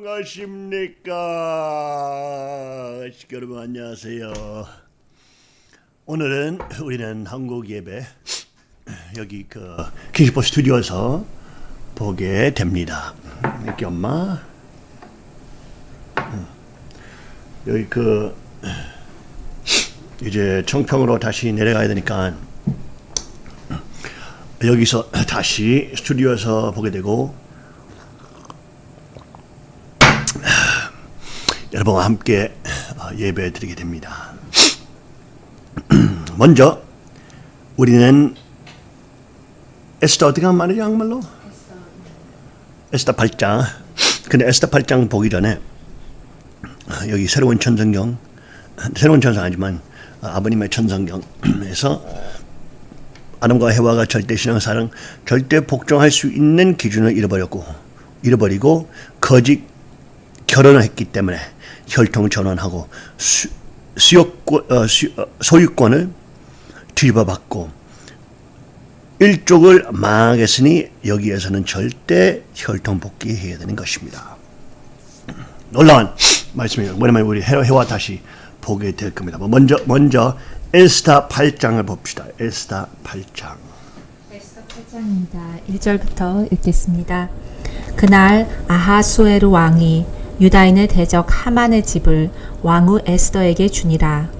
안녕하십니까? 여러분 안녕하세요. 오늘은 우리는 한국 예배 여기 그 킹시포 스튜디오에서 보게 됩니다. 여기 엄마. 음. 여기 그 이제 청평으로 다시 내려가야 되니까 여기서 다시 스튜디오에서 보게 되고 여러분과 함께 어, 예배 드리게 됩니다. 먼저 우리는 에스더 어떻게 하면 말이죠 한말로? 에스더 8장 근데 에스더 8장 보기 전에 어, 여기 새로운 천성경 새로운 천성 아니지만 어, 아버님의 천성경에서 아담과 해와가 절대 신앙사랑 절대 복종할 수 있는 기준을 잃어버렸고 잃어버리고 거짓 결혼을 했기 때문에 혈통 전환하고 수, 수요권, 어, 수, 어, 소유권을 뒤집어받고 일족을 망하겠으니 여기에서는 절대 혈통 복귀해야 되는 것입니다. 놀라운 말씀이에요. 뭐냐면 우리 해와 다시 보게 될 겁니다. 뭐 먼저 먼저 에스타 8장을 봅시다. 에스타 8장. 에스더 8장입니다. 1절부터 읽겠습니다. 그날 아하수에르 왕이 유다인의 대적 하만의 집을 왕후 에스더에게 주니라.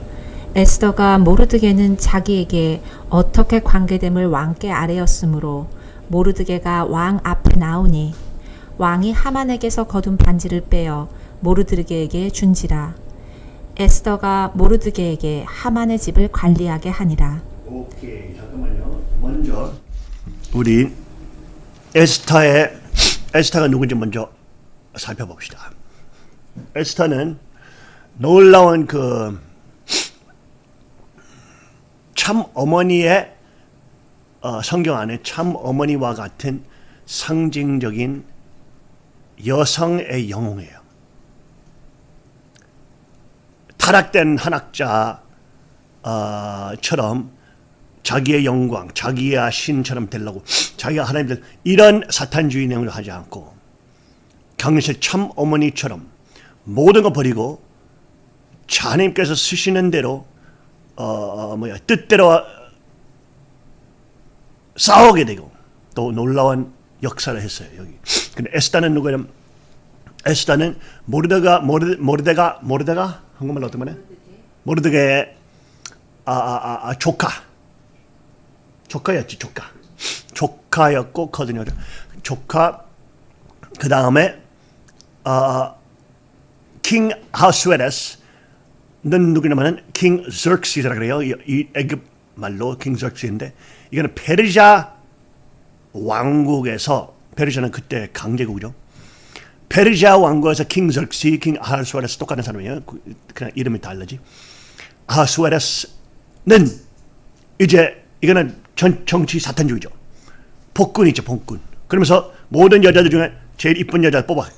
에스더가 모르드게는 자기에게 어떻게 관계됨을 왕께 아뢰었으므로 모르드게가 왕 앞에 나오니 왕이 하만에게서 거둔 반지를 빼어 모르드게에게 준지라. 에스더가 모르드게에게 하만의 집을 관리하게 하니라. 오케이 잠깐만요. 먼저 우리 에스타의 에스타가 누군지 먼저 살펴봅시다. 에스타는 놀라운 그 참 어머니의 어, 성경 안에 참 어머니와 같은 상징적인 여성의 영웅이에요. 타락된 한학자처럼 자기의 영광, 자기의 신처럼 되려고 자기가 하나님들 이런 사탄주의 내용을 하지 않고 경실 참 어머니처럼 모든 거 버리고 하나님께서 쓰시는 대로 어, 어, 뭐야 뜻대로 싸우게 되고 또 놀라운 역사를 했어요 여기. 근데 에스다는 누구냐면 에스다는 모르데가 모르 모르데가 모르데가 한국말로 어떤 말해? 모르데게 아, 아, 아, 조카 조카였지 조카 조카였고 거든요 조카 그 다음에 아 킹 하스웨레스는 누구냐면은 킹 저크시라 그래요. 이, 이 애굽 말로 킹 저크시인데 이거는 페르시아 왕국에서 페르시아는 그때 강제국이죠. 페르시아 왕국에서 킹 저크시, 킹 하스웨레스 똑같은 사람이에요. 그냥 이름이 다르지. 하스웨레스는 이제 이거는 전, 정치 사탄주의죠. 복군이죠, 복군. 그러면서 모든 여자들 중에 제일 이쁜 여자 뽑아.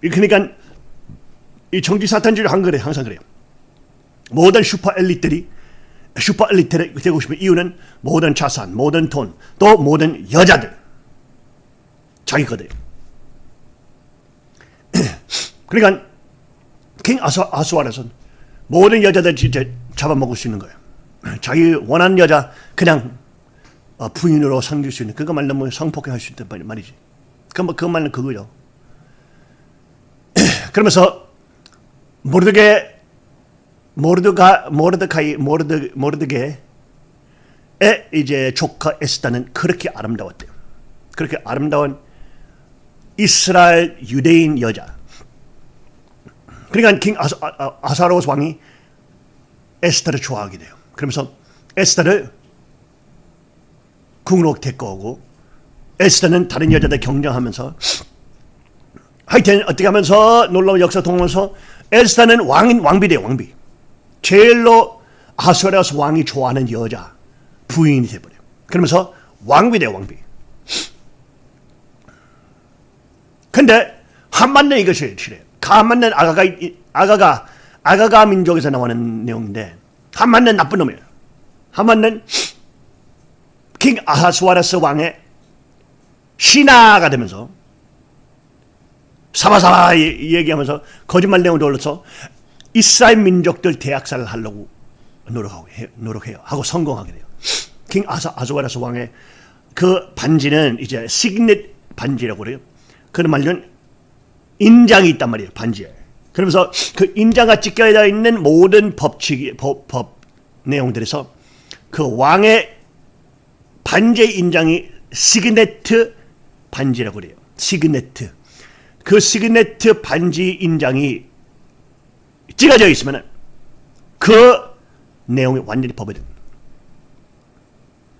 그러니까 이 정치 사탄주의를 한 거래 항상 그래요. 모든 슈퍼 엘리트들이 슈퍼 엘리트를 되고 싶은 이유는 모든 자산, 모든 돈, 또 모든 여자들 자기 거래요. 그러니까 킹 아수, 아수아라선 모든 여자들 진짜 잡아먹을 수 있는 거예요. 자기 원하는 여자 그냥 어, 부인으로 섬길 수 있는 그거 말로 성폭행할 수 있단 말이지. 그, 그 말은 그거죠. 그러면서 모르드게 모르드가 모르드카이 모르드 모르드게의 이제 조카 에스다는 그렇게 아름다웠대요. 그렇게 아름다운 이스라엘 유대인 여자. 그러니까 킹 아사, 아, 아사로스 왕이 에스다를 좋아하게 돼요. 그러면서 에스다를 궁으로 데리고 오고 에스다는 다른 여자들 경쟁하면서 하여튼 어떻게 하면서 놀라운 역사 통하면서 에스타는 왕인 왕비대 왕비. 제일로 아수라스 왕이 좋아하는 여자 부인이 돼버려. 그러면서 왕비 대 왕비. 근데 한만네 이것이 싫어요. 한만네 아가가 아가가 아가가 민족에서 나오는 내용인데 한만네 나쁜 놈이에요. 한만네 킹 아하스와라스 왕의 신하가 되면서 사바사바 이- 얘기하면서 거짓말 내용을 돌려서 이스라엘 민족들 대학살을 하려고 노력하고 해, 노력해요. 하고 성공하게 돼요. 킹 아사 아즈와라스 왕의 그 반지는 이제 시그넷 반지라고 그래요. 그런 말은 인장이 있단 말이에요. 반지에. 그러면서 그 인장과 찍혀 있는 모든 법칙이 법, 법 내용들에서 그 왕의 반지의 인장이 signet 반지라고 그래요. signet. 그 signet 반지 인장이 찍어져 있으면 그 내용이 완전히 됩니다.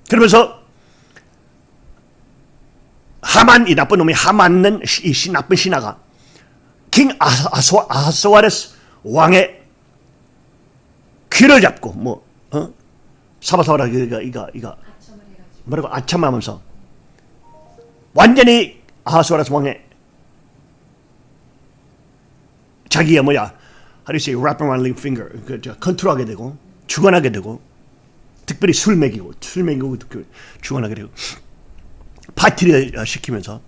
그러면서 하만 이 나쁜 놈이 하만은 이 시, 나쁜 신하가 King Ahas, Ahasuerus 왕의 귀를 잡고 뭐 어? 사바사바라 이거 이거 이거 뭐라고 아참하면서 완전히 아하스와라스 왕의 자기의 뭐야 you say wrap around the finger 그 저, 컨트롤하게 되고 주관하게 되고 특별히 술 먹이고 술 먹이고 특별히 주관하게 되고 파티를 어, 시키면서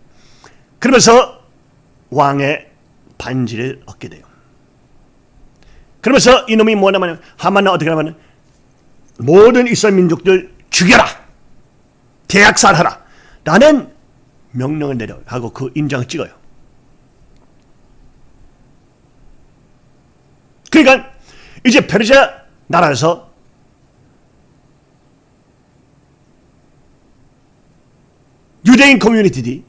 그러면서 왕의 반지를 얻게 돼요. 그러면서 이놈이 뭐냐면 하만은 어떻게 하냐면 모든 이스라엘 민족들 죽여라 대학살하라 라는 명령을 내려 하고 그 인장을 찍어요. 그러니까 이제 페르시아 나라에서 유대인 커뮤니티들이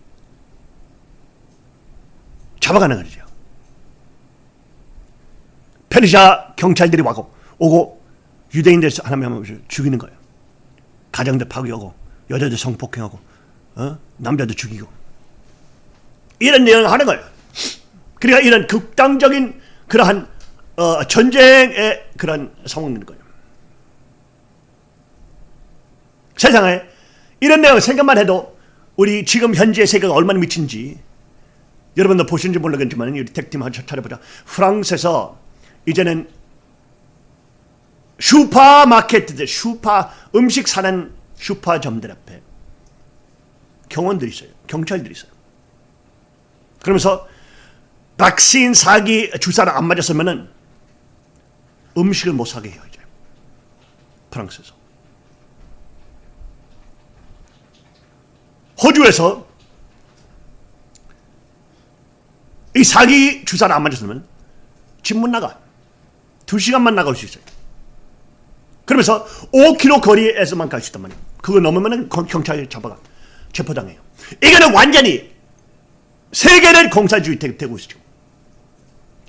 잡아가는 거죠. 페르시아 경찰들이 와고 오고 유대인들 하나만 죽이는 거예요. 가정들 파괴하고 여자들 성폭행하고 어? 남자들 죽이고 이런 내용을 하는 거예요. 그러니까 이런 극단적인 그러한 어, 전쟁의 그런 상황인 거예요. 세상에 이런 내용 생각만 해도 우리 지금 현재 세계가 얼마나 미친지 여러분도 보신지 모르겠지만 우리 택팀 한번 찾아보자. 프랑스에서 이제는 슈퍼마켓들, 슈퍼 음식 사는 슈퍼점들 앞에 경원들이 있어요. 경찰들이 있어요. 그러면서 백신 사기 주사를 안 맞았으면은 음식을 못 사게 해요 이제. 프랑스에서. 호주에서 이 사기 주사를 안 맞았으면 집 못 나가. 두 시간만 나갈 수 있어요. 그러면서 5km 거리에서만 갈 수 있단 말이에요. 그거 넘으면 경찰이 잡아가 체포당해요. 이거는 완전히 세계를 공산주의 되- 되고 있죠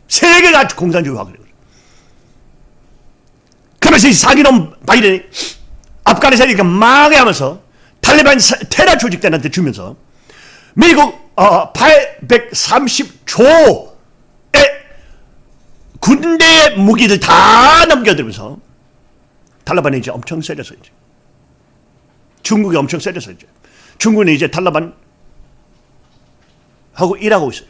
세계가 공산주의화 그래요 그러면서 이 사기놈 바이든이 아프가니스탄이니까 망해 하면서 탈레반 사- 테러 조직들한테 주면서 미국 어, 830조의 군대 무기들 다 넘겨들면서 탈레반이 이제 엄청 세졌어 이제 중국이 엄청 세졌어 이제 중국은 이제 탈레반 하고 일하고 있어요.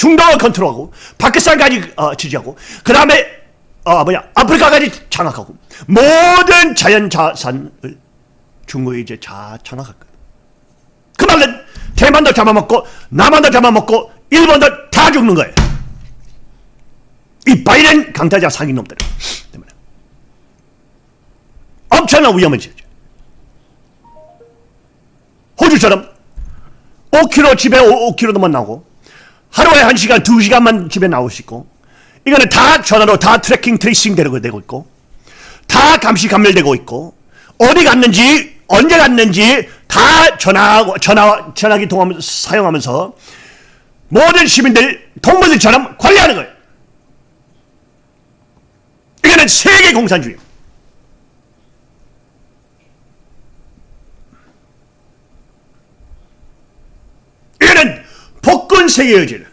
중동을 컨트롤하고 파키스탄까지 어, 지지하고 그 다음에 어, 뭐야 아프리카까지 장악하고 모든 자연 자산을 중국이 이제 다 장악할 거예요. 그 말은 대만도 잡아먹고 남한도 잡아먹고 일본도 다 죽는 거예요. 이 바이든 강타자 사기 놈들 때문에 엄청난 위험해지죠. 호주처럼 5km 집에 5km만 나오고 하루에 1시간, 2시간만 집에 나올 수 있고 이거는 다 전화로 다 tracking tracing 되고 있고 다 감시 감멸되고 있고 어디 갔는지 언제 갔는지 다 전화 전화 전화기 통하면서 사용하면서 모든 시민들 동물들처럼 관리하는 거예요. 이거는 세계 공산주의. 이거는 복권 세계 의지를.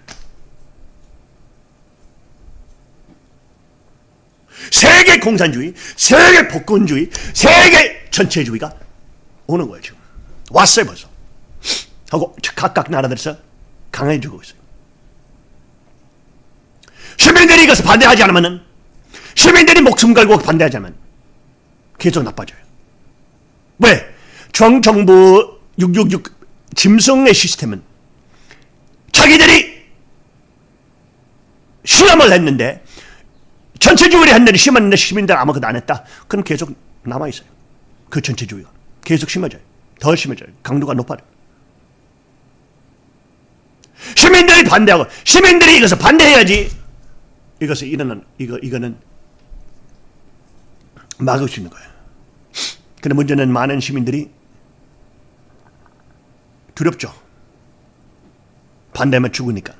세계 공산주의, 세계 복권주의, 세계 전체주의가 오는 거예요 지금. 왔어요 벌써. 하고 각각 나라들에서 강해지고 있어요. 시민들이 이것을 반대하지 않으면 시민들이 목숨 걸고 반대하지 않으면 계속 나빠져요. 왜? 정정부 666 짐승의 시스템은 자기들이 실험을 했는데 전체주의를 했는데 심었는데 시민들 아무것도 안 했다. 그럼 계속 남아있어요. 그 전체주의가. 계속 심어져요. 더 심어져요. 강도가 높아요. 시민들이 반대하고 시민들이 이것을 반대해야지 이것을 이거는 이거 이거는 막을 수 있는 거예요. 근데 문제는 많은 시민들이 두렵죠. 반대하면 죽으니까.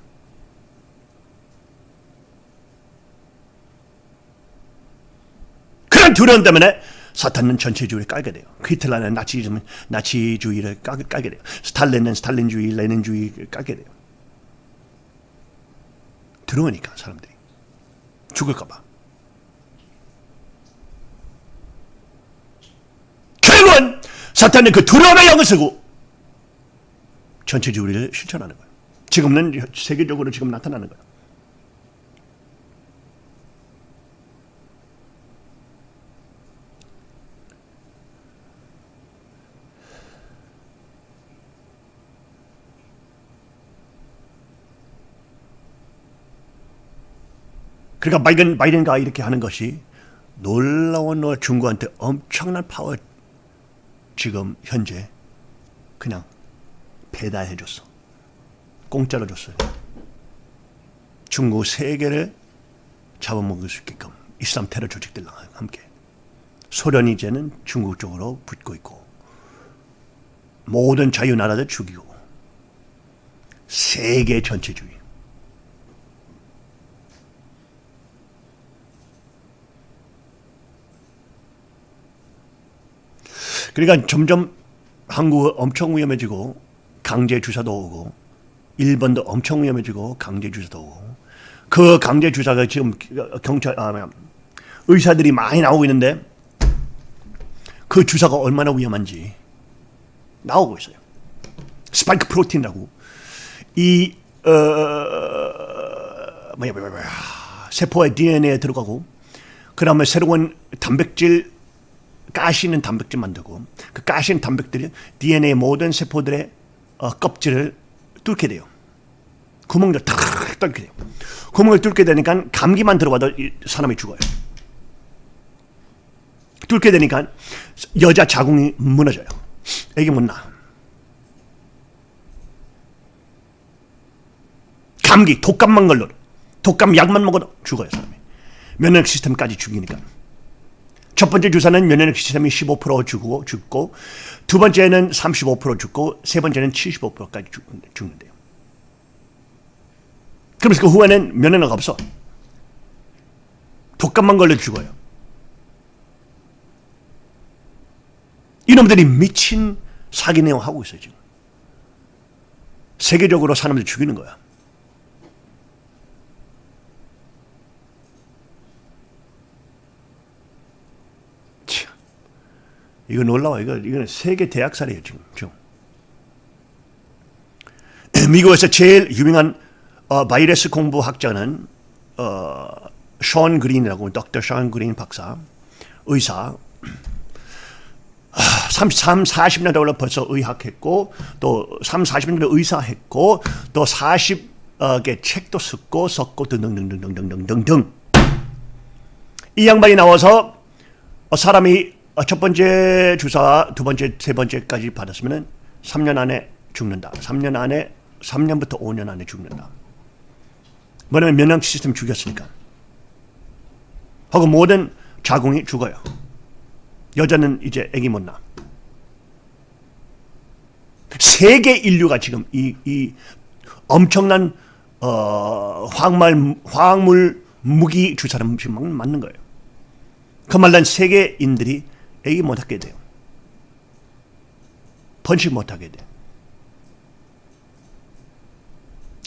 그런 두려움 때문에 사탄은 전체주의를 깔게 돼요. 히틀러는 나치즘, 나치주의를 깔, 깔게 돼요. 스탈린은 스탈린주의, 레닌주의를 깔게 돼요. 두려우니까 사람들이 죽을까 봐. 결국은 사탄은 그 두려움의 영을 쓰고 전체주의를 실천하는 거예요. 지금은 세계적으로 지금 나타나는 거예요. 그러니까 바이든, 바이든가 이렇게 하는 것이 놀라운 놀 중국한테 엄청난 파워 지금 현재 그냥 배달해 줬어. 공짜로 줬어요. 중국 세계를 잡아먹을 수 있게끔 이슬람 테러 조직들랑 함께 소련이 이제는 중국 쪽으로 붙고 있고 모든 자유 나라들 죽이고 세계 전체주의 그러니까 점점 한국은 엄청 위험해지고 강제 주사도 오고 일본도 엄청 위험해지고 강제 주사도 오고. 그 강제 주사가 지금 경찰 아 의사들이 많이 나오고 있는데 그 주사가 얼마나 위험한지 나오고 있어요. 스파이크 프로틴이라고. 이 어, 뭐야 뭐야 뭐야. 세포의 DNA에 들어가고 그 다음에 새로운 단백질 가시는 단백질 만들고 그 가시는 단백질이 DNA 모든 세포들의 어, 껍질을 뚫게 돼요. 구멍을 탁 뚫게 돼요. 구멍을 뚫게 되니까 감기만 들어가도 사람이 죽어요. 뚫게 되니까 여자 자궁이 무너져요. 애기 못 낳아. 감기, 독감만 걸려. 독감 약만 먹어도 죽어요, 사람이. 면역 시스템까지 죽이니까. 첫 번째 주사는 면역 시스템이 15% 죽고 죽고 두 번째는 35% 죽고 세 번째는 75%까지 죽는데요. 그러면서 그 후에는 면역력 없어. 독감만 걸려 죽어요. 이놈들이 미친 사기 내용 하고 있어요 지금. 세계적으로 사람들 죽이는 거야. 이거 놀라워. 이거, 이거는 세계 대학살이에요, 지금. 지금. 미국에서 제일 유명한 어, 바이러스 공부학자는 어, 션 그린이라고 덕터 션 그린 박사, 의사. 33, 40년 동안 벌써 의학했고 또 3, 40년 동안 의사했고 또 40개 책도 쓰고 썼고 등등등등등등등등 이 양반이 나와서 사람이 어, 첫 번째 주사, 두 번째, 세 번째까지 받았으면 3년 안에 죽는다. 3년 안에, 3년부터 5년 안에 죽는다. 뭐냐면 면역 시스템 죽였으니까. 하고 모든 자궁이 죽어요. 여자는 이제 아기 못 낳아. 세계 인류가 지금 이, 이 엄청난 어, 황말, 화학물 무기 주사를 맞는 거예요. 그 말란 세계인들이 애기 못하게 돼요. 번식 못하게 돼.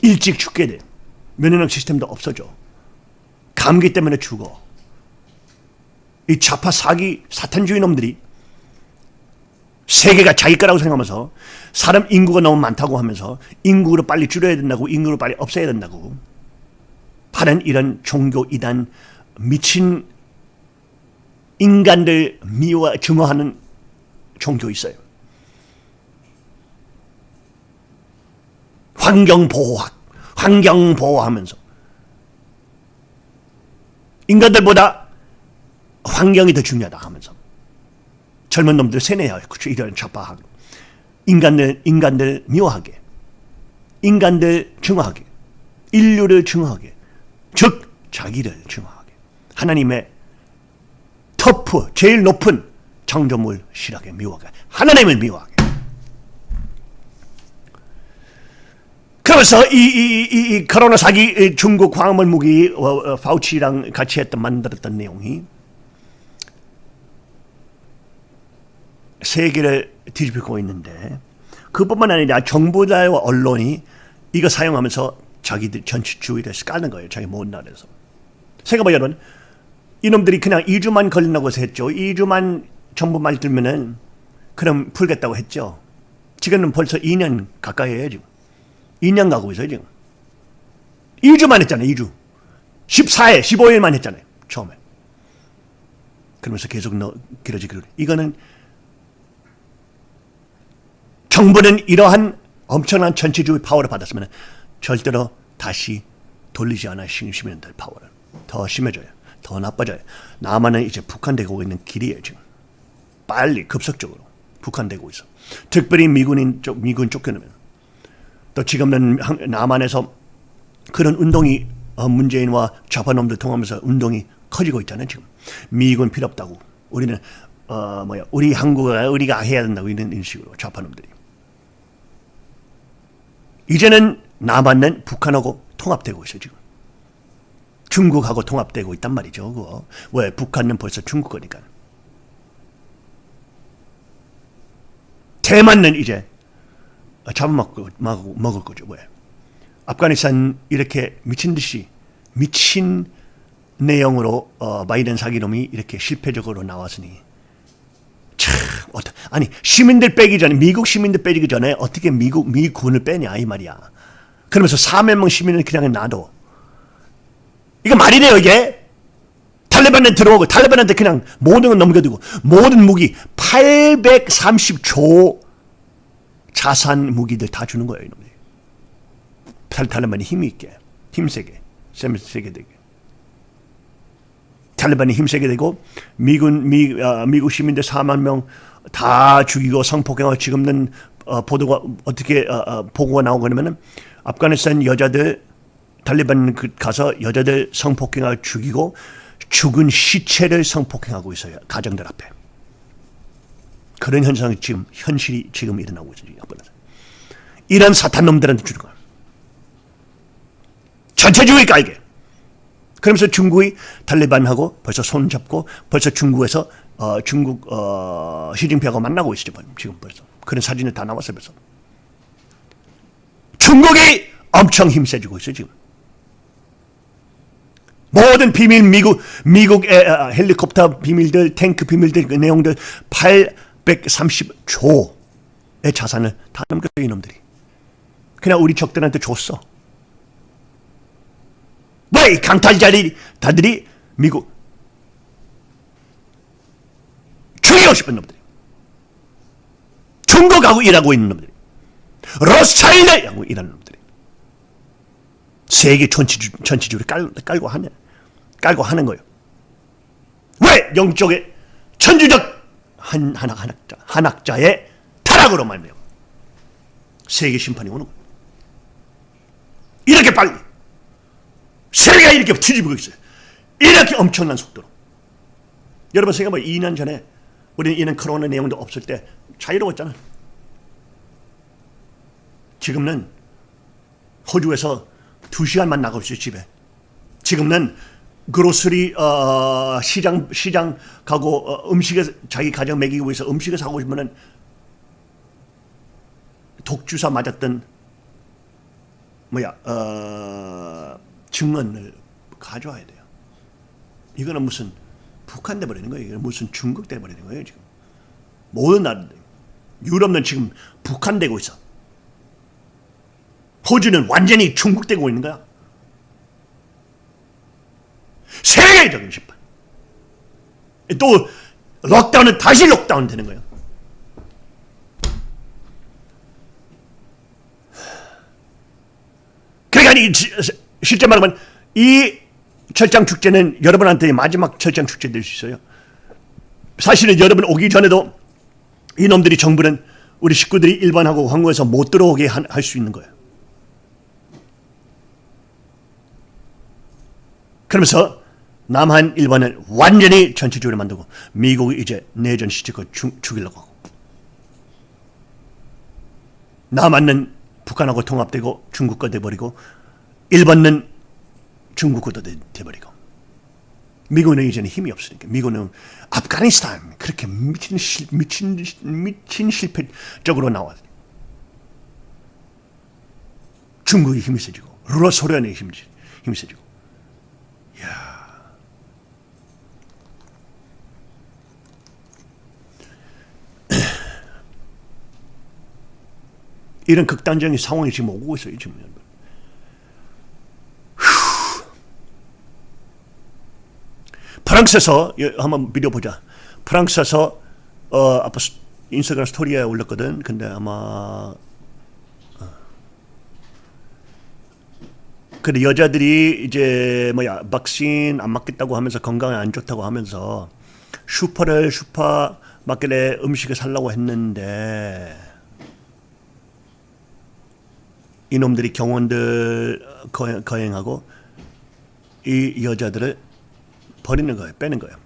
일찍 죽게 돼. 면역력 시스템도 없어져. 감기 때문에 죽어. 이 좌파 사기 사탄주의 놈들이 세계가 자기 거라고 생각하면서 사람 인구가 너무 많다고 하면서 인구를 빨리 줄여야 된다고 인구를 빨리 없애야 된다고 하는 이런 종교 이단 미친 인간들 미워 증오하는 종교 있어요. 환경 보호학, 환경 보호하면서. 인간들보다 환경이 더 중요하다 하면서. 젊은 놈들 세뇌하고 이런 좌파하고. 인간들 인간들 미워하게. 인간들 증오하게. 인류를 증오하게. 즉 자기를 증오하게. 하나님의 터프 제일 높은 창조물 실하게 미워하게 하나님을 미워하게 그러면서 이, 이, 이, 이 코로나 사기 이 중국 광물 무기 어, 어, 파우치랑 같이 했던 만들었던 내용이 세계를 뒤집고 있는데 그뿐만 아니라 정부와 언론이 이거 사용하면서 자기들 전치주의를 까는 거예요. 자기 모은 나라에서. 생각해봐 여러분. 이놈들이 그냥 2주만 걸린다고 해서 했죠. 2주만 정부 말 들면은 그럼 풀겠다고 했죠. 지금은 벌써 2년 가까이 해요 지금. 2년 가고 있어요 지금. 2주만 했잖아요. 2주. 14일, 15일만 했잖아요. 처음에. 그러면서 계속 너 길어지기로. 이거는 정부는 이러한 엄청난 전체주의 파워를 받았으면 절대로 다시 돌리지 않아 시민들 파워를 더 심해져요. 더 나빠져요. 남한은 이제 북한되고 있는 길이에요 지금. 빨리 급속적으로 북한되고 있어. 특별히 미군인 쪽 미군 쫓겨내면 또 지금은 남한에서 그런 운동이 어, 문재인과 좌파놈들 통하면서 운동이 커지고 있잖아요 지금. 미군 필요 없다고. 우리는 어 뭐야 우리 한국을 우리가 해야 된다고 이런 식으로 좌파놈들이. 이제는 남한은 북한하고 통합되고 있어요 지금. 중국하고 통합되고 있단 말이죠. 그거. 왜? 북한은 벌써 중국 거니까. 대만은 이제 잡아먹고 먹을 거죠. 왜? 아프가니스탄 이렇게 미친 듯이 미친 내용으로 어, 바이든 사기놈이 이렇게 실패적으로 나왔으니 참 어떠, 아니 시민들 빼기 전에 미국 시민들 빼기 전에 어떻게 미국 미군을 빼냐 이 말이야. 그러면서 4만 명 시민을 그냥 놔둬. 이거 말이 돼요 이게? 탈레반에 들어오고 탈레반한테 그냥 모든 걸 넘겨두고 모든 무기 830조 자산 무기들 다 주는 거예요 이놈이. 탈레반이 힘이 있게 힘세게 세게 되게 탈레반이 힘세게 되고 미군 미, 어, 미국 시민들 4만 명 다 죽이고 성폭행하고 지금은 어, 보도가 어떻게 어, 어, 보고가 나오고 그러면은 아프가니스탄 여자들 탈레반 그 가서 여자들 성폭행하고 죽이고 죽은 시체를 성폭행하고 있어요 가정들 앞에. 그런 현상이 지금 현실이 지금 일어나고 있어요 이런 사탄 놈들한테 주는 거야 전체주의 깔게. 그러면서 중국이 탈레반하고 벌써 손잡고 벌써 중국에서 어, 중국 어, 시진핑하고 만나고 있죠 지금 벌써. 그런 사진이 다 나왔어요 벌써. 중국이 엄청 힘세지고 있어요 지금 모든 비밀 미국 미국의 어, 헬리콥터 비밀들 탱크 비밀들 그 내용들 830조의 자산을 다 넘겼어요 이놈들이. 그냥 우리 적들한테 줬어. 왜 강탈자들이 다들이 미국 죽이고 싶은 놈들이? 중국하고 일하고 있는 놈들이? 러스차일드하고 일하는 놈들이 세계 전체주, 전체주를 깔, 깔고 하는 깔고 하는 거예요. 왜 영적의 천주적 한 한학 한학자 한학자의 타락으로 말미암아 세계 심판이 오는 거예요. 이렇게 빨리 세계가 이렇게 뒤집고 있어요. 이렇게 엄청난 속도로. 여러분 생각해봐 2년 전에 우리는 이런 코로나 내용도 없을 때 자유로웠잖아. 지금은 호주에서 2시간만 나갈 수 있어 집에. 지금은 그로스리 어, 시장 시장 가고 어, 음식에 자기 가정 먹이기 위해서 음식을 사고 싶으면은 독주사 맞았던 뭐야 어, 증언을 가져와야 돼요. 이거는 무슨 북한 돼 버리는 거예요. 이거는 무슨 중국 돼 버리는 거예요 지금. 모든 나라들 유럽은 지금 북한 되고 있어. 호주는 완전히 중국 되고 있는 거야. 세계적인 심판. 또 록다운은 다시 록다운 되는 거예요. 아니 지- 실제 말하면 이 철장 축제는 여러분한테 마지막 철장 축제 될 수 있어요. 사실은 여러분 오기 전에도 이놈들이 정부는 우리 식구들이 일반하고 황궁에서 못 들어오게 할 수 있는 거예요. 그러면서 남한 일본을 완전히 전체적으로 만들고 미국이 이제 내전 죽- 죽이려고 하고. 남한은 북한하고 통합되고 중국과 돼버리고 일본은 중국과 돼- 돼버리고. 미국은 이제는 힘이 없으니까. 미국은 아프가니스탄 그렇게 미친 실, 미친 미친 실패적으로 나와 중국이 힘이 세지고 힘이 힘이 세지고 이런 극단적인 상황이 지금 오고 있어요 지금. 휴. 프랑스에서 예, 한번 비디오 보자. 프랑스에서 어 스- 인스타그램 스토리에 올렸거든. 근데 아마 근데 여자들이 이제 뭐야 백신 안 맞겠다고 하면서 건강에 안 좋다고 하면서 슈퍼를 슈퍼 마켓에 음식을 살라고 했는데 이놈들이 경원들 거행, 거행하고 이 여자들을 버리는 거예요. 빼는 거예요.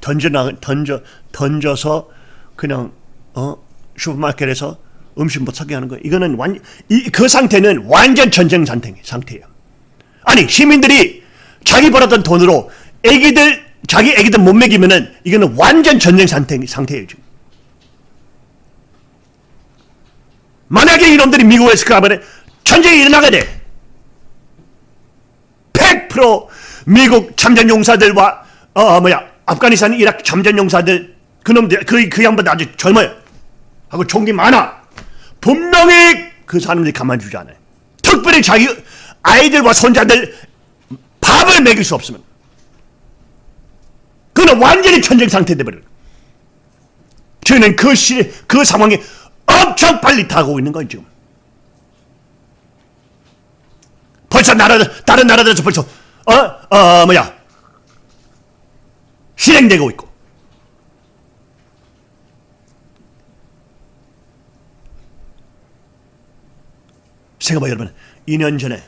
던져 나 던져 던져서 그냥 어 슈퍼마켓에서 음식 못 사게 하는 거예요. 이거는 완그 상태는 완전 전쟁 상태 상태예요. 아니 시민들이 자기 벌었던 돈으로 애기들 자기 애기들 못 먹이면은 이거는 완전 전쟁 상태 상태예요 지금. 만약에 이놈들이 미국에서 가면 전쟁이 일어나게 돼. 100% 미국 참전 용사들과 어 뭐야 아프가니스탄 이라크 참전 용사들 그놈들 그, 그 양반들 아주 젊어요. 하고 총기 많아. 분명히 그 사람들이 가만두지 않아요. 특별히 자기 아이들과 손자들 밥을 먹일 수 없으면 그는 완전히 전쟁 상태 돼버려요. 저희는 그 시, 그 상황이 엄청 빨리 다가오고 있는 거예요, 지금. 벌써 나라, 다른 나라들에서 벌써, 어, 어, 뭐야. 실행되고 있고. 생각해봐, 여러분. 2년 전에,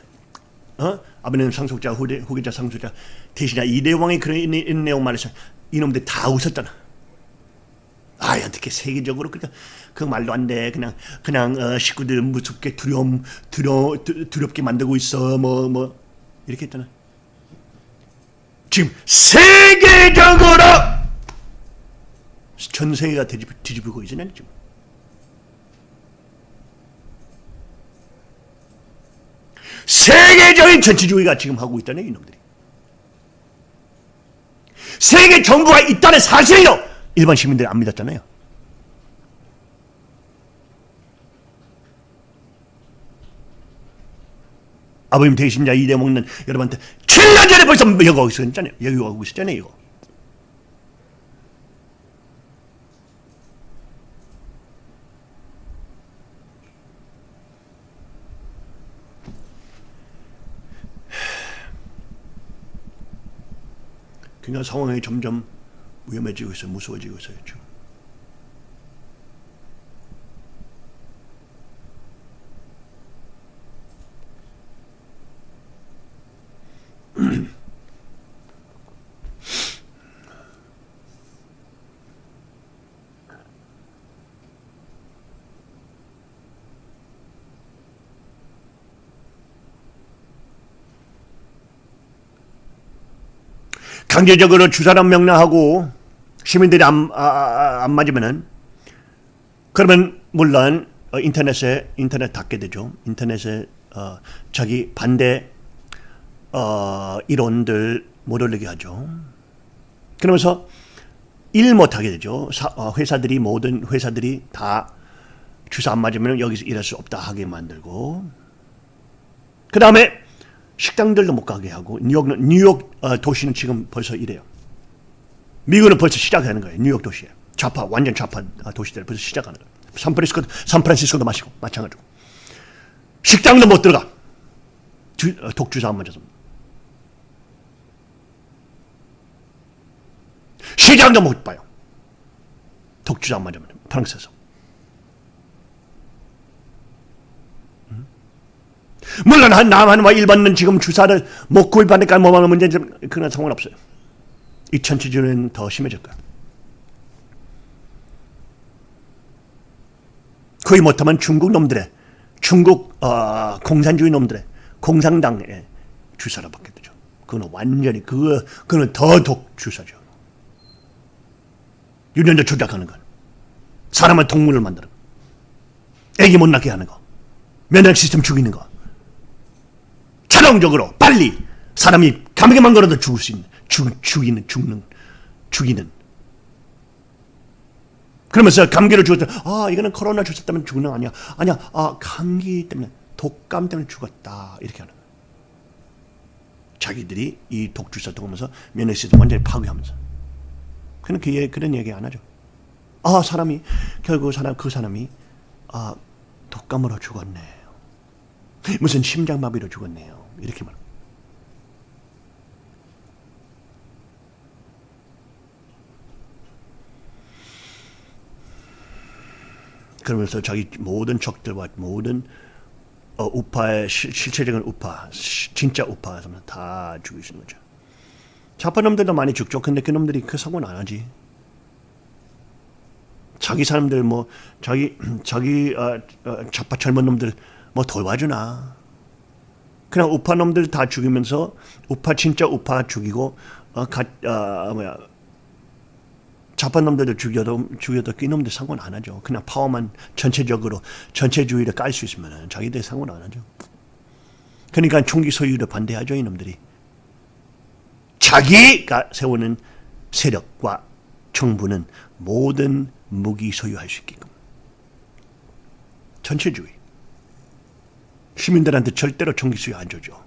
어? 아버님 상속자, 후대, 후계자 상속자, 대신에 이대왕이 그런 이- 이 내용 말해서 이놈들 다 웃었잖아. 아 어떻게 세계적으로 그러니까 그 말도 안 돼. 그냥 그냥 어, 식구들 무섭게 두려움 두려 두- 두렵게 만들고 있어. 뭐 뭐 이렇게 했잖아. 지금 세계적으로 전 세계가 뒤집, 뒤집히고 있잖아요 지금. 세계적인 전체주의가 지금 하고 있다네 이놈들이. 세계 정부가 있다는 사실이요. 일반 시민들이 안 믿었잖아요. 아버님 대신자 이대 먹는 여러분한테 7년 전에 벌써 여기 오고 있었잖아요. 여기 오고 있었잖아요. 이거. 그러니까 상황이 점점 위험해지고 있어요. 무서워지고 있어요. 지금. 강제적으로 주사람 명령하고 시민들이 안, 아, 아, 안 맞으면은 그러면 물론 어, 인터넷에 인터넷 닫게 되죠. 인터넷에 어, 자기 반대 어, 이론들 못 올리게 하죠. 그러면서 일 못하게 되죠. 사, 어, 회사들이 모든 회사들이 다 주사 안 맞으면 여기서 일할 수 없다 하게 만들고 그 다음에 식당들도 못 가게 하고 뉴욕 뉴욕 어, 도시는 지금 벌써 이래요. 미국은 벌써 시작하는 거예요. 뉴욕 도시에 좌파 완전 좌파 어, 도시들 벌써 시작하는 거예요. 샌프란시스코 샌프란시스코도 마시고 마찬가지고 식당도 못 들어가. 주, 어, 독주사 안 맞아서. 시장도 못 봐요. 독주사 안 맞으면 프랑스에서. 물론 한 남한과 일반은 지금 주사를 못 구입하니까 뭐하는 문제는 그런 상관없어요. 이 전체주의는 더 심해질 거야. 거의 못하면 중국 놈들의 중국 어, 공산주의 놈들의 공산당의 주사로 받게 되죠. 그거는 완전히 그거 그거는 더 독 주사죠. 유전자 조작하는 건 사람을 동물을 만드는 거, 애기 못 낳게 하는 거, 면역 시스템 죽이는 거, 자동적으로 빨리 사람이 감기만 걸어도 죽을 수 있는 죽, 죽이는 죽는 죽이는 그러면서 감기를 죽었다. 아, 이거는 코로나 때문에 죽는 거 아니야. 아니야. 아, 감기 때문에 독감 때문에 죽었다. 이렇게 하는. 자기들이 이 독주사 통하면서 면역 시스템 완전히 파괴하면서. 그는 그 얘- 그런 얘기 안 하죠. 아, 사람이 결국 사람 그 사람이 아, 독감으로 죽었네요. 무슨 심장마비로 죽었네요. 이렇게 말. 그러면서 자기 모든 적들과 모든 어, 우파의 실, 실체적인 우파, 시- 진짜 우파 다 죽이신 거죠. 좌파 놈들도 많이 죽죠. 근데 그 놈들이 그 사고는 안 하지. 자기 사람들 뭐 자기 자기 어, 어, 좌파 젊은 놈들 뭐 도와주나. 그냥 우파 놈들 다 죽이면서 우파 진짜 우파 죽이고 어, 가, 어, 뭐야 좌파 놈들도 죽여도 죽여도 그 놈들 상관 안 하죠. 그냥 파워만 전체적으로 전체주의를 깔 수 있으면 자기들 상관 안 하죠. 그러니까 총기 소유를 반대하죠 이놈들이. 자기가 세우는 세력과 정부는 모든 무기 소유할 수 있게끔. 전체주의. 시민들한테 절대로 소유 안 줘죠.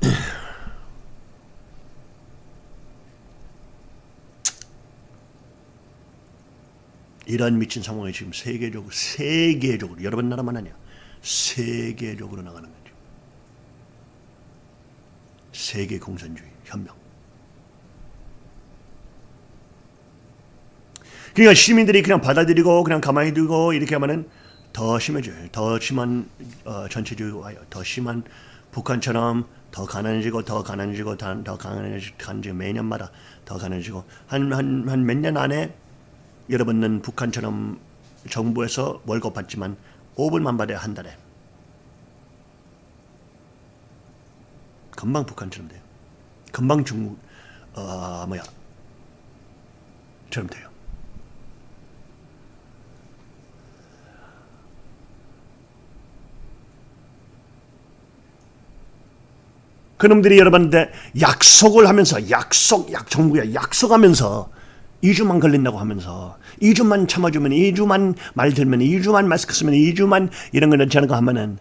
이런 미친 상황이 지금 세계적으로 세계적으로 여러 번 나라만 아니야 세계적으로 나가는 거죠. 세계 공산주의 혁명. 그러니까 시민들이 그냥 받아들이고 그냥 가만히 두고 이렇게 하면은 더 심해져요. 더 심한 어, 전체주의 와요. 더 심한 북한처럼 더 가난해지고 더 가난해지고 더, 더 가난해지고 매년마다 더 가난해지고 한 한 한 몇 년 안에 여러분은 북한처럼 정부에서 월급 받지만 5불만 받아야 한 달에 금방 북한처럼 돼요. 금방 중국 어 뭐야 처럼 돼요. 그놈들이 여러분한테 약속을 하면서 약속 약 정부야 약속하면서 2주만 걸린다고 하면서 2주만 참아주면 2주만 말 들면 2주만 마스크 쓰면 2주만 이런 거 않은 거 하면은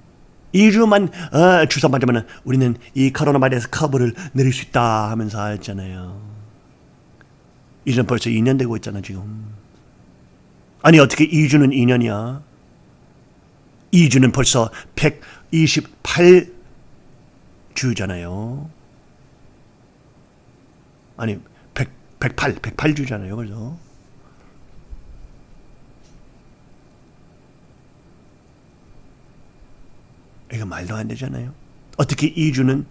2주만 어, 주사 맞으면은 우리는 이 코로나 바이러스 커브를 내릴 수 있다 하면서 했잖아요. 이제 벌써 2년 되고 있잖아 지금. 아니 어떻게 2주는 2년이야? 2주는 벌써 128 주잖아요. 아니 100, 108, 108주잖아요. 그래서 이거 말도 안 되잖아요. 어떻게 2주는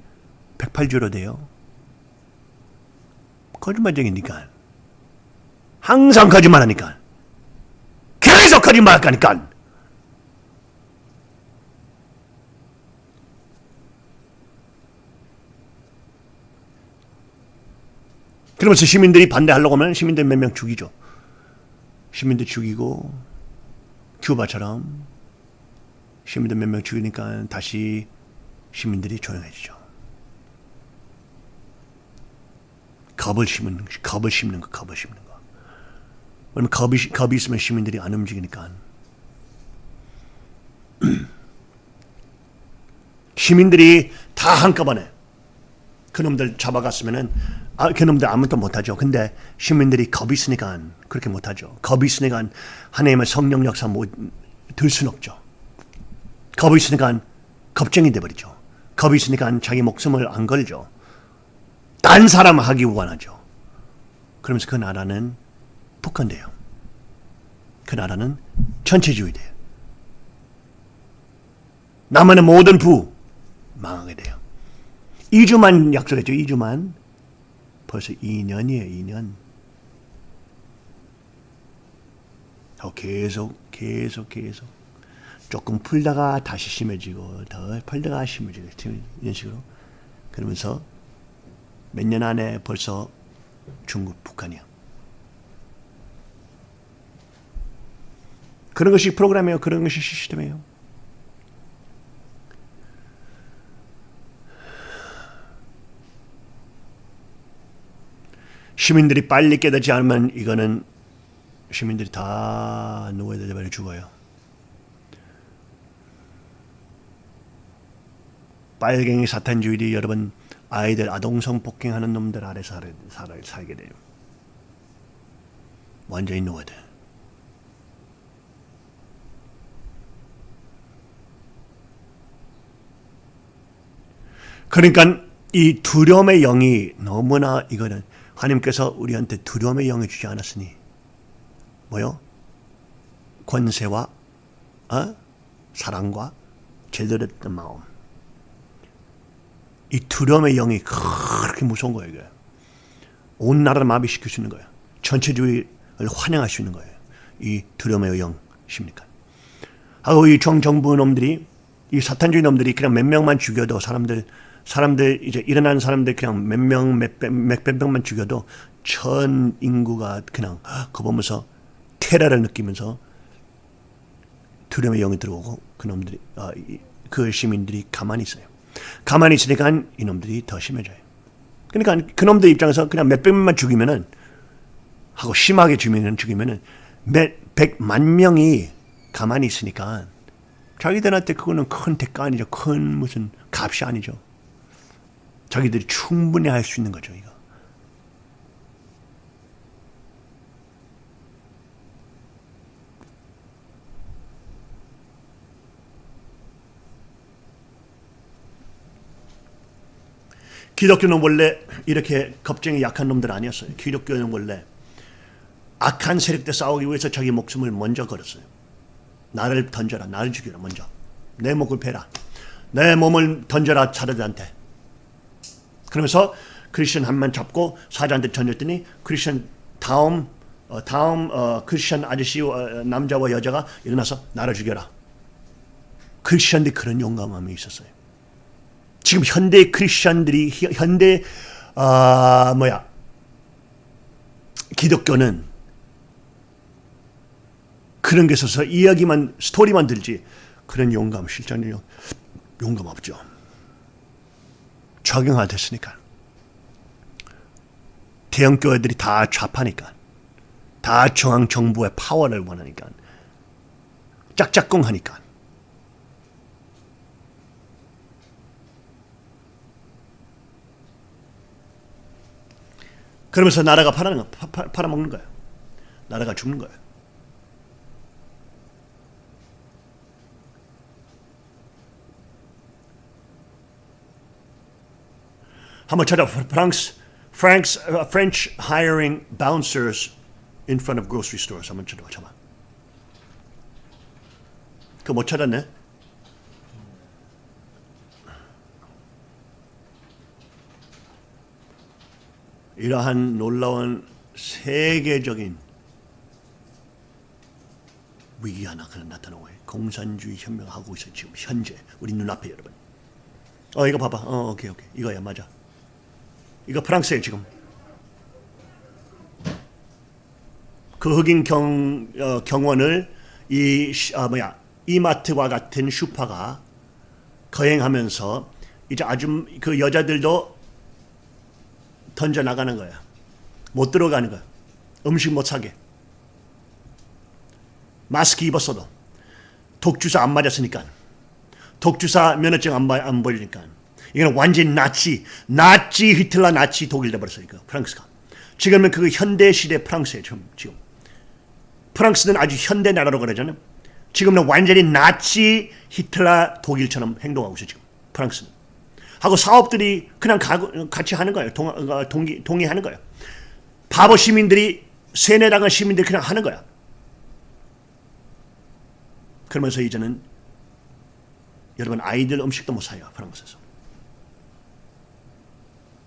108주로 돼요? 거짓말쟁이니까. 항상 거짓말하니까. 계속 거짓말하니까. 그러면서 시민들이 반대하려고 하면 시민들 몇 명 죽이죠. 시민들 죽이고 큐바처럼 시민들 몇 명 죽이니까 다시 시민들이 조용해지죠. 겁을 심는 겁을 심는 거, 겁을 심는 거. 왜냐면 겁이 겁이 있으면 시민들이 안 움직이니까. 시민들이 다 한꺼번에 그놈들 잡아갔으면은 아, 그놈들 아무것도 못하죠. 근데 시민들이 겁이 있으니까 그렇게 못하죠. 겁이 있으니까 하나님의 성령 역사 못들 수는 없죠. 겁이 있으니까 겁쟁이 돼버리죠. 겁이 있으니까 자기 목숨을 안 걸죠. 딴 사람 하기 원하죠. 그러면서 그 나라는 북한돼요. 그 나라는 전체주의 돼요. 남한의 모든 부 망하게 돼요. 2주만 약속했죠. 2주만. 벌써 2년이에요. 2년. 더 계속 계속 계속 조금 풀다가 다시 심해지고 더 풀다가 심해지고 이런 식으로 그러면서 몇 년 안에 벌써 중국, 북한이야. 그런 것이 프로그램이에요. 그런 것이 시스템이에요. 시민들이 빨리 깨닫지 않으면 이거는 시민들이 다 누구에 대해 죽어요. 빨갱이 사탄주의들이 여러분 아이들 아동성 폭행하는 놈들 아래 살, 살, 살게 돼요. 완전히 누워야 돼. 그러니까 이 두려움의 영이 너무나 이거는 하나님께서 우리한테 두려움의 영을 주지 않았으니 뭐요? 권세와 어? 사랑과 제대로 됐던 마음. 이 두려움의 영이 그렇게 무서운 거예요. 이게. 온 나라를 마비시킬 수 있는 거예요. 전체주의를 환영할 수 있는 거예요. 이 두려움의 영십니까? 하고 이 정정부 놈들이 이 사탄주의 놈들이 그냥 몇 명만 죽여도 사람들 사람들 이제 일어난 사람들 그냥 몇 명 몇백 명만 죽여도 전 인구가 그냥 그거 보면서 테러를 느끼면서 두려움의 영이 들어오고 그놈들이 어, 그 시민들이 가만히 있어요. 가만히 있으니까 이놈들이 더 심해져요. 그러니까 그놈들 입장에서 그냥 몇백 명만 죽이면은 하고 심하게 죽이면 죽이면은 몇 백만 명이 가만히 있으니까 자기들한테 그거는 큰 대가 아니죠. 큰 무슨 값이 아니죠. 자기들이 충분히 할 수 있는 거죠, 이거. 기독교는 원래 이렇게 겁쟁이 약한 놈들 아니었어요. 기독교는 원래 악한 세력들 싸우기 위해서 자기 목숨을 먼저 걸었어요. 나를 던져라, 나를 죽여라 먼저. 내 목을 베라. 내 몸을 던져라 차르한테. 그러면서 크리스천 한명 잡고 사자한테 던졌더니 크리스천 다음 어, 다음 어, 크리스천 아저씨 어, 남자와 여자가 일어나서 나를 죽여라. 크리스천들이 그런 용감함이 있었어요. 지금 현대 크리스천들이 현대 아 뭐야 기독교는 그런 게 있어서 이야기만 스토리만 들지 그런 용감 실전이 용감 없죠. 적용화됐으니까. 대형 교회들이 다 좌파니까. 다 중앙 정부의 파워를 원하니까. 짝짝꿍하니까. 그러면서 나라가 팔아먹는 거예요. 나라가 죽는 거예요. 한번 찾아 프랑스 Frank's uh, French hiring. 한번 찾아봐. 잠깐. 그못 찾았네. 이러한 놀라운 세계적인 위기 하나 그냥 나타나고 공산주의 혁명하고 있어 지금 현재 우리 눈앞에 여러분. 어 이거 봐봐. 어 오케이 오케이 이거야 맞아. 이거 프랑스에 지금 그 흑인 경, 어, 경호원을 이 아, 뭐야 이마트와 같은 슈퍼가 고용하면서 이제 아주 그 여자들도 던져 나가는 거야. 못 들어가는 거야. 음식 못 사게. 마스크 입었어도 독주사 안 맞았으니까 독주사 면허증 안, 안 보이니까 이건 완전 나치, 나치 히틀러 나치 독일 돼버렸어요. 그 프랑스가. 지금은 그 현대 시대 프랑스예요. 지금. 프랑스는 아주 현대 나라로 그러잖아요. 지금은 완전히 나치 히틀러 독일처럼 행동하고 있어요. 지금 프랑스는. 하고 사업들이 그냥 가고, 같이 하는 거예요. 동, 어, 동기, 동의하는 거예요. 바보 시민들이 세뇌당한 시민들이 그냥 하는 거야. 그러면서 이제는 여러분 아이들 음식도 못 사요 프랑스에서.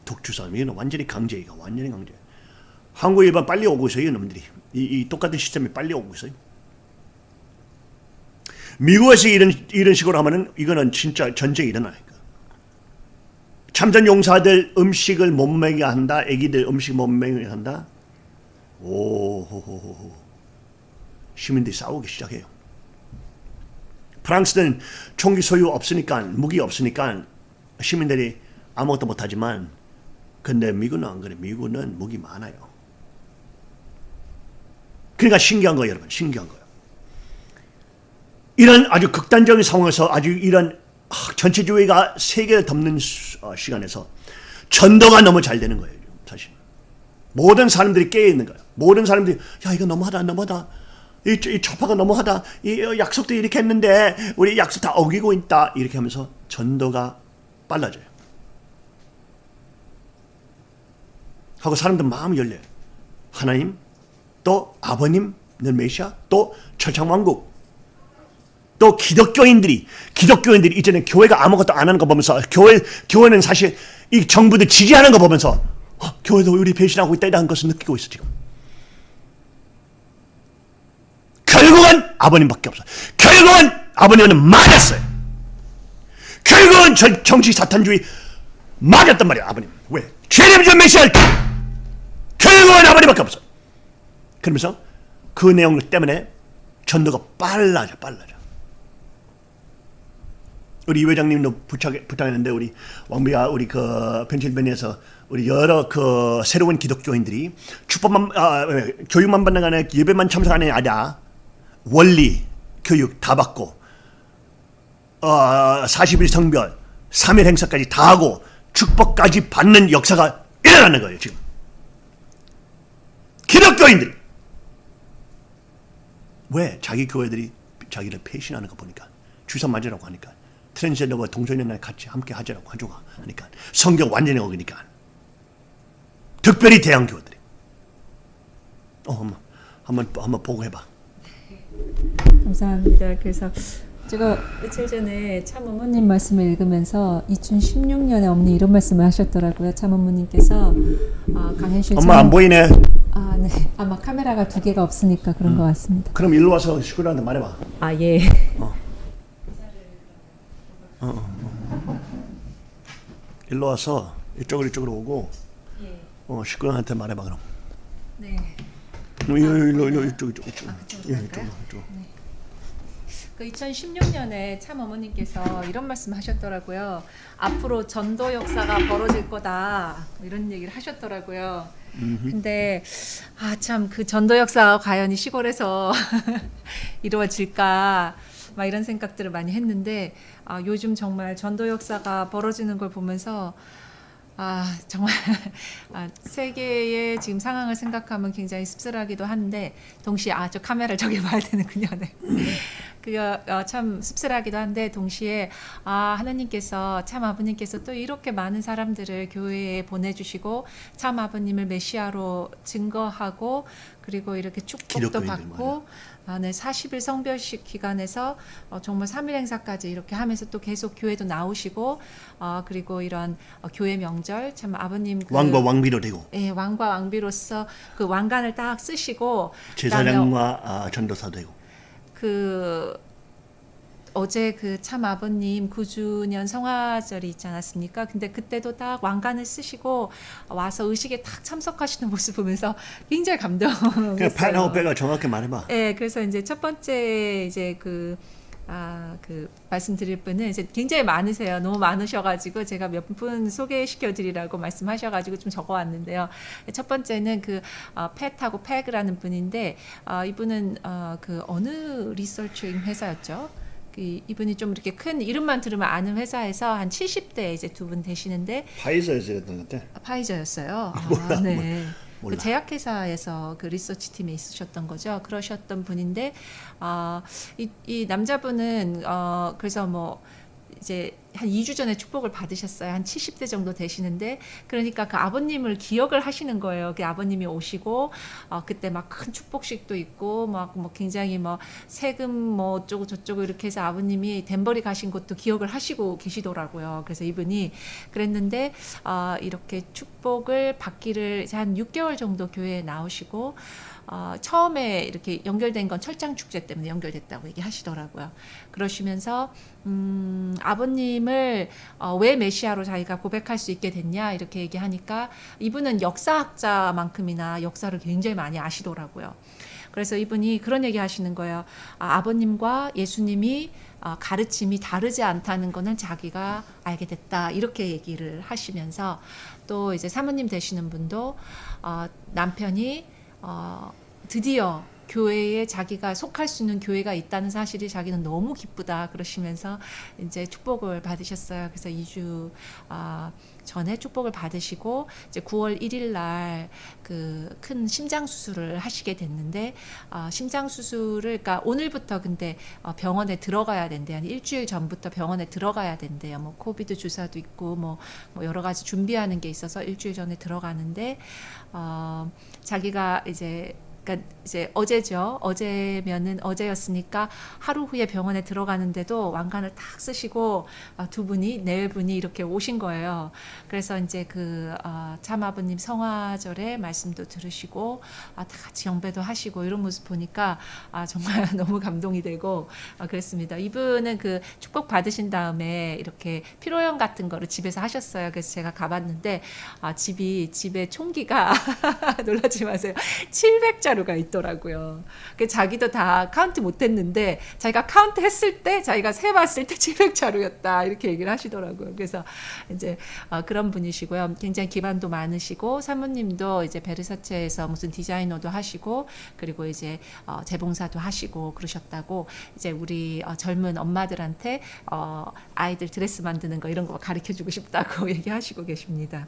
독주사 이건 완전히 강제 이거 완전히 강제. 한국 일본 빨리 오고 있어요 이놈들이. 이, 이 똑같은 시스템이 빨리 오고 있어요. 미국에서 이런 이런 식으로 하면은 이거는 진짜 전쟁이 일어나니까. 참전 용사들 음식을 못 먹게 한다. 애기들 음식 못 먹게 한다. 오호호호호. 시민들이 싸우기 시작해요. 프랑스는 총기 소유 없으니까 무기 없으니까 시민들이 아무것도 못하지만 근데 미국은 안 그래. 미국은 무기 많아요. 그러니까 신기한 거예요, 여러분. 신기한 거예요. 이런 아주 극단적인 상황에서 아주 이런 아, 전체주의가 세계를 덮는 수- 어, 시간에서 전도가 너무 잘 되는 거예요, 사실. 모든 사람들이 깨어 있는 거예요. 모든 사람들이 야 이거 너무하다, 너무하다. 이, 이 좌파가 너무하다. 이 어, 약속도 이렇게 했는데 우리 약속 다 어기고 있다. 이렇게 하면서 전도가 빨라져요. 하고 사람들 마음이 열려요. 하나님, 또 아버님은 메시아, 또 철창왕국, 또 기독교인들이 기독교인들이 이제는 교회가 아무것도 안 하는 거 보면서 교회 교회는 사실 이 정부들 지지하는 거 보면서 어, 교회도 우리 배신하고 있다는 것을 느끼고 있어 지금. 결국은 아버님밖에 없어. 결국은 아버님은 맞았어요. 결국은 저 정치 사탄주의 맞았단 말이야 아버님. 왜? 죄림전 메시아를 결국은 아버님밖에 없어. 그러면서 그 내용 때문에 전도가 빨라져 빨라져. 우리 이 회장님도 부탁, 부탁했는데 우리 왕비가 우리 그 펜실베니아에서 우리 여러 그 새로운 기독교인들이 축복만 아, 교육만 받는 게 아니라 예배만 참석하는 게 아니라 원리 교육 다 받고 어, 40일 성별 3일 행사까지 다 하고 축복까지 받는 역사가 일어나는 거예요 지금. 기독교인들이. 왜 자기 교회들이 자기를 배신하는 거 보니까 주사 맞으라고 하니까 트랜스젠더와 동성연애 같이 함께 하자라고 하조가 하니까 성경 완전히 어기니까. 특별히 대형 교회들이. 어 한번 한번 보고 해봐. 감사합니다. 그래서 제가 며칠 전에 참 어머님 말씀을 읽으면서 2016년에 어머니 이런 말씀을 하셨더라고요. 참 어머님께서 아, 강현실 엄마 안 보이네 아, 네. 아마 카메라가 두 개가 없으니까 그런 것 같습니다. 그럼 일로 와서 식구들한테 말해봐 아, 예. 일로 와서 이쪽으로 이쪽으로 오고 어 식구들한테 말해봐 그럼 네. 일로 일로 일로 이쪽 이쪽 이쪽 그쪽으로 예? 이쪽 이쪽 그 2016년에 참 어머님께서 이런 말씀 하셨더라고요. 앞으로 전도 역사가 벌어질 거다. 뭐 이런 얘기를 하셨더라고요. 근데 아 참 그 전도 역사가 과연 이 시골에서 이루어질까 막 이런 생각들을 많이 했는데 아 요즘 정말 전도 역사가 벌어지는 걸 보면서 아 정말 아, 세계의 지금 상황을 생각하면 굉장히 씁쓸하기도 한데 동시에 아 저 카메라를 저기 봐야 되는군요. 네. 그거 어, 참 씁쓸하기도 한데 동시에 아 하나님께서 참 아버님께서 또 이렇게 많은 사람들을 교회에 보내주시고 참 아버님을 메시아로 증거하고 그리고 이렇게 축복도 받고 아, 네, 40일 성별식 기간에서 어, 정말 3일 행사까지 이렇게 하면서 또 계속 교회도 나오시고 어, 그리고 이런 어, 교회 명절 참 아버님 그, 왕과 왕비로 되고. 예, 왕과 왕비로서 그 왕관을 딱 쓰시고 제사장과 아, 전도사 되고. 그 어제 그 참 아버님 9주년 성화절이 있지 않았습니까? 근데 그때도 딱 왕관을 쓰시고 와서 의식에 딱 참석하시는 모습 보면서 굉장히 감동했어요. 빼가 정확히 말해봐 네, 그래서 이제 첫 번째 이제 그 아, 그 말씀드릴 분은 이제 굉장히 많으세요. 너무 많으셔가지고 제가 몇 분 소개시켜 드리라고 말씀하셔가지고 좀 적어 왔는데요. 첫 번째는 그 어, 팻하고 팩이라는 분인데 어, 이분은 어, 그 어느 리서치잉 회사였죠? 그 이분이 좀 이렇게 큰 이름만 들으면 아는 회사에서 한 70대 이제 두 분 되시는데 파이저에서 했던 것 같아. 파이저였어요. 아, 몰라, 네. 몰라. 그 제약회사에서 그 리서치 팀에 있으셨던 거죠. 그러셨던 분인데, 아, 이, 이 남자분은, 어, 그래서 뭐, 이제 한 2주 전에 축복을 받으셨어요. 한 70대 정도 되시는데, 그러니까 그 아버님을 기억을 하시는 거예요. 그 아버님이 오시고, 어, 그때 막 큰 축복식도 있고, 막 뭐 굉장히 뭐 세금 뭐 어쩌고 저쩌고 이렇게 해서 아버님이 덴버리 가신 것도 기억을 하시고 계시더라고요. 그래서 이분이 그랬는데, 아, 이렇게 축복을 받기를 이제 한 6개월 정도 교회에 나오시고, 어, 처음에 이렇게 연결된 건 철장 축제 때문에 연결됐다고 얘기하시더라고요. 그러시면서 음, 아버님을 어, 왜 메시아로 자기가 고백할 수 있게 됐냐 이렇게 얘기하니까 이분은 역사학자만큼이나 역사를 굉장히 많이 아시더라고요. 그래서 이분이 그런 얘기 하시는 거예요. 아, 아버님과 예수님이 어, 가르침이 다르지 않다는 거는 자기가 알게 됐다. 이렇게 얘기를 하시면서 또 이제 사모님 되시는 분도 어, 남편이 어, 드디어 교회에 자기가 속할 수 있는 교회가 있다는 사실이 자기는 너무 기쁘다 그러시면서 이제 축복을 받으셨어요. 그래서 2주 아, 전에 축복을 받으시고 이제 9월 1일 날 그 큰 심장 수술을 하시게 됐는데 아, 심장 수술을 그러니까 오늘부터 근데 어, 병원에 들어가야 된대요. 한 일주일 전부터 병원에 들어가야 된대요. 뭐 코비드 주사도 있고 뭐, 뭐 여러 가지 준비하는 게 있어서 일주일 전에 들어가는데 어, 자기가 이제 그러니까 이제 어제죠. 어제면은 어제였으니까 하루 후에 병원에 들어가는데도 왕관을 탁 쓰시고 아, 두 분이 네 분이 이렇게 오신 거예요. 그래서 이제 그 어, 참아버님 성화절의 말씀도 들으시고 아, 다 같이 경배도 하시고 이런 모습 보니까 아, 정말 너무 감동이 되고 아, 그랬습니다. 이분은 그 축복 받으신 다음에 이렇게 피로연 같은 거를 집에서 하셨어요. 그래서 제가 가봤는데 아, 집이 집에 총기가 놀라지 마세요. 700 자루가 있더라고요. 그 자기도 다 카운트 못했는데 자기가 카운트 했을 때 자기가 세 봤을 때 700자루였다 이렇게 얘기를 하시더라고요. 그래서 이제 어, 그런 분이시고요. 굉장히 기반도 많으시고 사모님도 이제 베르사체에서 무슨 디자이너도 하시고 그리고 이제 어, 재봉사도 하시고 그러셨다고 이제 우리 어, 젊은 엄마들한테 어, 아이들 드레스 만드는 거 이런 거 가르쳐 주고 싶다고 얘기하시고 계십니다.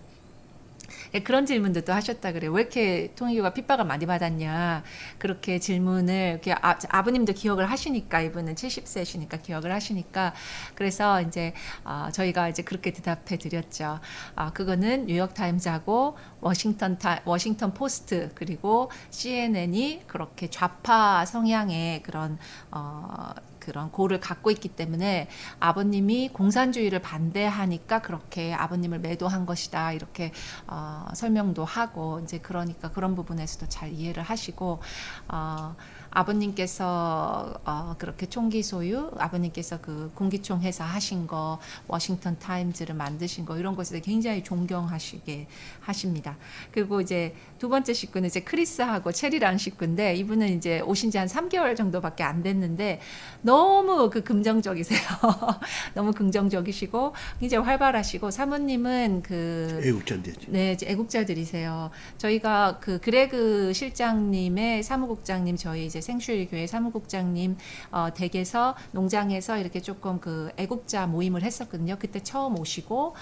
예, 그런 질문도 또 하셨다 그래요. 왜 이렇게 통일교가 핍박을 많이 받았냐. 그렇게 질문을 이렇게 아, 아버님도 기억을 하시니까 이분은 70세시니까 기억을 하시니까 그래서 이제 어, 저희가 이제 그렇게 대답해 드렸죠. 아, 그거는 뉴욕 타임즈하고 워싱턴 타, 워싱턴 포스트 그리고 CNN이 그렇게 좌파 성향의 그런 어 그런 고를 갖고 있기 때문에 아버님이 공산주의를 반대하니까 그렇게 아버님을 매도한 것이다 이렇게 어, 설명도 하고 이제 그러니까 그런 부분에서도 잘 이해를 하시고 어, 아버님께서 어, 그렇게 총기 소유, 아버님께서 그 공기총 회사 하신 거, 워싱턴 타임즈를 만드신 거 이런 것에 굉장히 존경하시게 하십니다. 그리고 이제 두 번째 식구는 이제 크리스하고 체리라는 식구인데 이분은 이제 오신 지 한 3개월 정도밖에 안 됐는데 너무 그 긍정적이세요. 너무 긍정적이시고 굉장히 활발하시고 사모님은 그 애국자인데지. 네, 애국자들이세요. 저희가 그 그레그 실장님의 사무국장님 저희 이제 생슈일 교회 사무국장님 어, 댁에서 농장에서 이렇게 조금 그 애국자 모임을 했었거든요. 그때 처음 오시고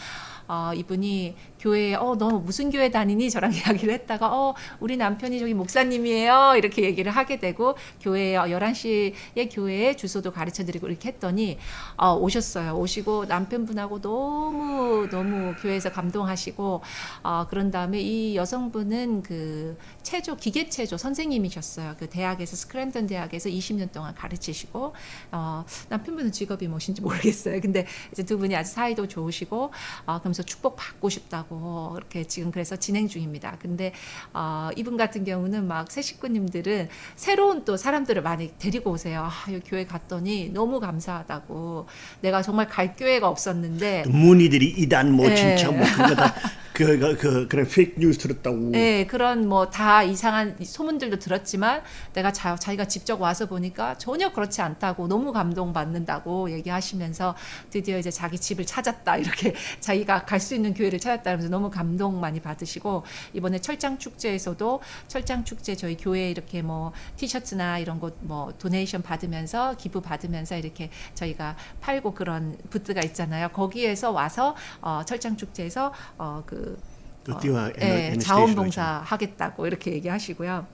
어, 이분이 교회에 어, 너 무슨 교회 다니니? 저랑 이야기를 했다가 어, 우리 남편이 저기 목사님이에요. 이렇게 얘기를 하게 되고 교회에 어, 11시에 교회에 주소도 가르쳐 드리고 이렇게 했더니 어, 오셨어요. 오시고 남편분하고 너무 너무 교회에서 감동하시고 어, 그런 다음에 이 여성분은 그 체조 기계 체조 선생님이셨어요. 그 대학에서 스크랜턴 대학에서 20년 동안 가르치시고 어, 남편분은 직업이 무엇인지 모르겠어요. 근데 이제 두 분이 아주 사이도 좋으시고 어, 그러면서 축복 받고 싶다고 이렇게 지금 그래서 진행 중입니다. 근데 어, 이분 같은 경우는 막 새 식구님들은 새로운 또 사람들을 많이 데리고 오세요. 아, 이 교회 갔더니 너무 감사하다고 내가 정말 갈 교회가 없었는데 문의들이 이단 뭐 네. 진짜 뭐 그거 다 그, 그, 그 그런 페이크 뉴스 들었다고. 네, 그런 뭐 다 이상한 소문들도 들었지만 내가 자, 자기가 직접 와서 보니까 전혀 그렇지 않다고 너무 감동받는다고 얘기하시면서 드디어 이제 자기 집을 찾았다 이렇게 자기가 갈 수 있는 교회를 찾았다 그러면서 너무 감동 많이 받으시고 이번에 철장 축제에서도 철장 축제 저희 교회 이렇게 뭐 티셔츠나 이런 거뭐 donation 받으면서 기부 받으면서 이렇게 저희가 팔고 그런 부스가 있잖아요. 거기에서 와서 어, 철장 축제에서 어그 그 띠와 예, 자원봉사 하겠다고 이렇게 얘기하시고요.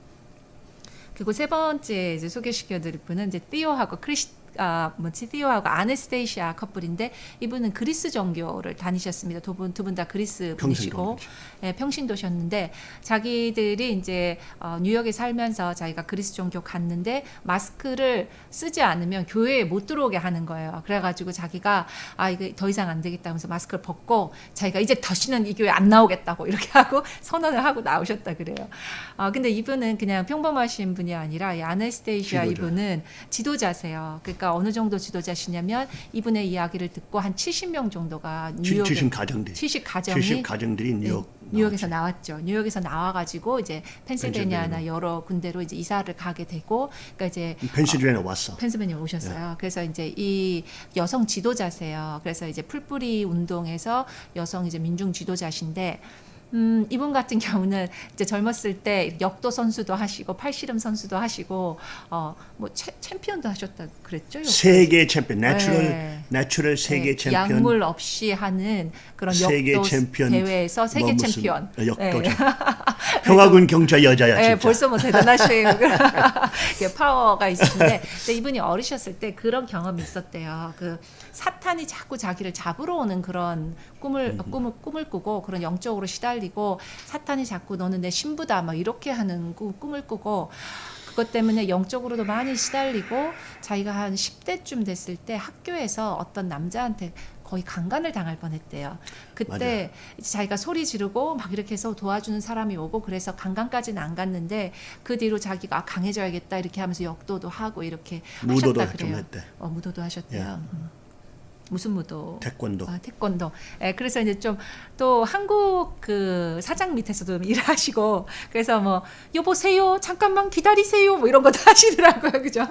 그리고 세 번째 이제 소개시켜드릴 분은 이제 띠오하고 크리스 아 뭐지 띠오하고 아네스테이시아 커플인데 이분은 그리스 정교를 다니셨습니다. 두 분 두 분 다 그리스 분이시고 평신도 예, 평신도셨는데 자기들이 이제 어, 뉴욕에 살면서 자기가 그리스 종교 갔는데 마스크를 쓰지 않으면 교회에 못 들어오게 하는 거예요. 그래가지고 자기가 아 이거 더 이상 안 되겠다 하면서 마스크를 벗고 자기가 이제 다시는 이 교회 안 나오겠다고 이렇게 하고 선언을 하고 나오셨다 그래요. 아 근데 이분은 그냥 평범하신 분이 아니라 이 아네스테이시아 지도자. 이분은 지도자세요. 그러니까 어느 정도 지도자시냐면 이분의 이야기를 듣고 한 70명 정도가 지- 뉴욕에 지신 가정들. 70 가정이 지신 가정들이 네, 뉴욕. 뉴욕에서 나왔죠. 뉴욕에서 나와가지고 이제 펜실베니아나 펜실베니아. 여러 군데로 이제 이사를 가게 되고, 그러니까 이제 펜실베니아 왔어. 펜실베니아 오셨어요. 그래서 이제 이 여성 지도자세요. 그래서 이제 풀뿌리 운동에서 여성 이제 민중 지도자신데. 음, 이분 같은 경우는 이제 젊었을 때 역도 선수도 하시고 팔씨름 선수도 하시고 어뭐 챔피언도 하셨다 그랬죠? 세계 챔피언, natural 네. natural 세계 네, 챔피언. 약물 없이 하는 그런 세계 역도 챔피언 대회에서 세계 뭐 챔피언. 역도 네. 평화군 경찰 여자야 네, 진짜. 벌써 뭐 대단하신 파워가 있으신데 이분이 어리셨을 때 그런 경험이 있었대요. 그 사탄이 자꾸 자기를 잡으러 오는 그런 꿈을 꿈을 꿈을 꾸고 그런 영적으로 시달리 고 사탄이 자꾸 너는 내 신부다 막 이렇게 하는 꾸- 꿈을 꾸고 그것 때문에 영적으로도 많이 시달리고 자기가 한 10대쯤 됐을 때 학교에서 어떤 남자한테 거의 강간을 당할 뻔했대요. 그때 자기가 소리 지르고 막 이렇게 해서 도와주는 사람이 오고 그래서 강간까지는 안 갔는데 그 뒤로 자기가 아, 강해져야겠다 이렇게 하면서 역도도 하고 이렇게 무도도 하셨다 좀 그래요. 어, 무도도 하셨대요. 예. 음. 무슨 무도? 태권도. 아, 태권도. 예, 그래서 이제 좀 또 한국 그 사장 밑에서도 일하시고 그래서 뭐 여보세요 잠깐만 기다리세요 뭐 이런 것도 하시더라고요 그죠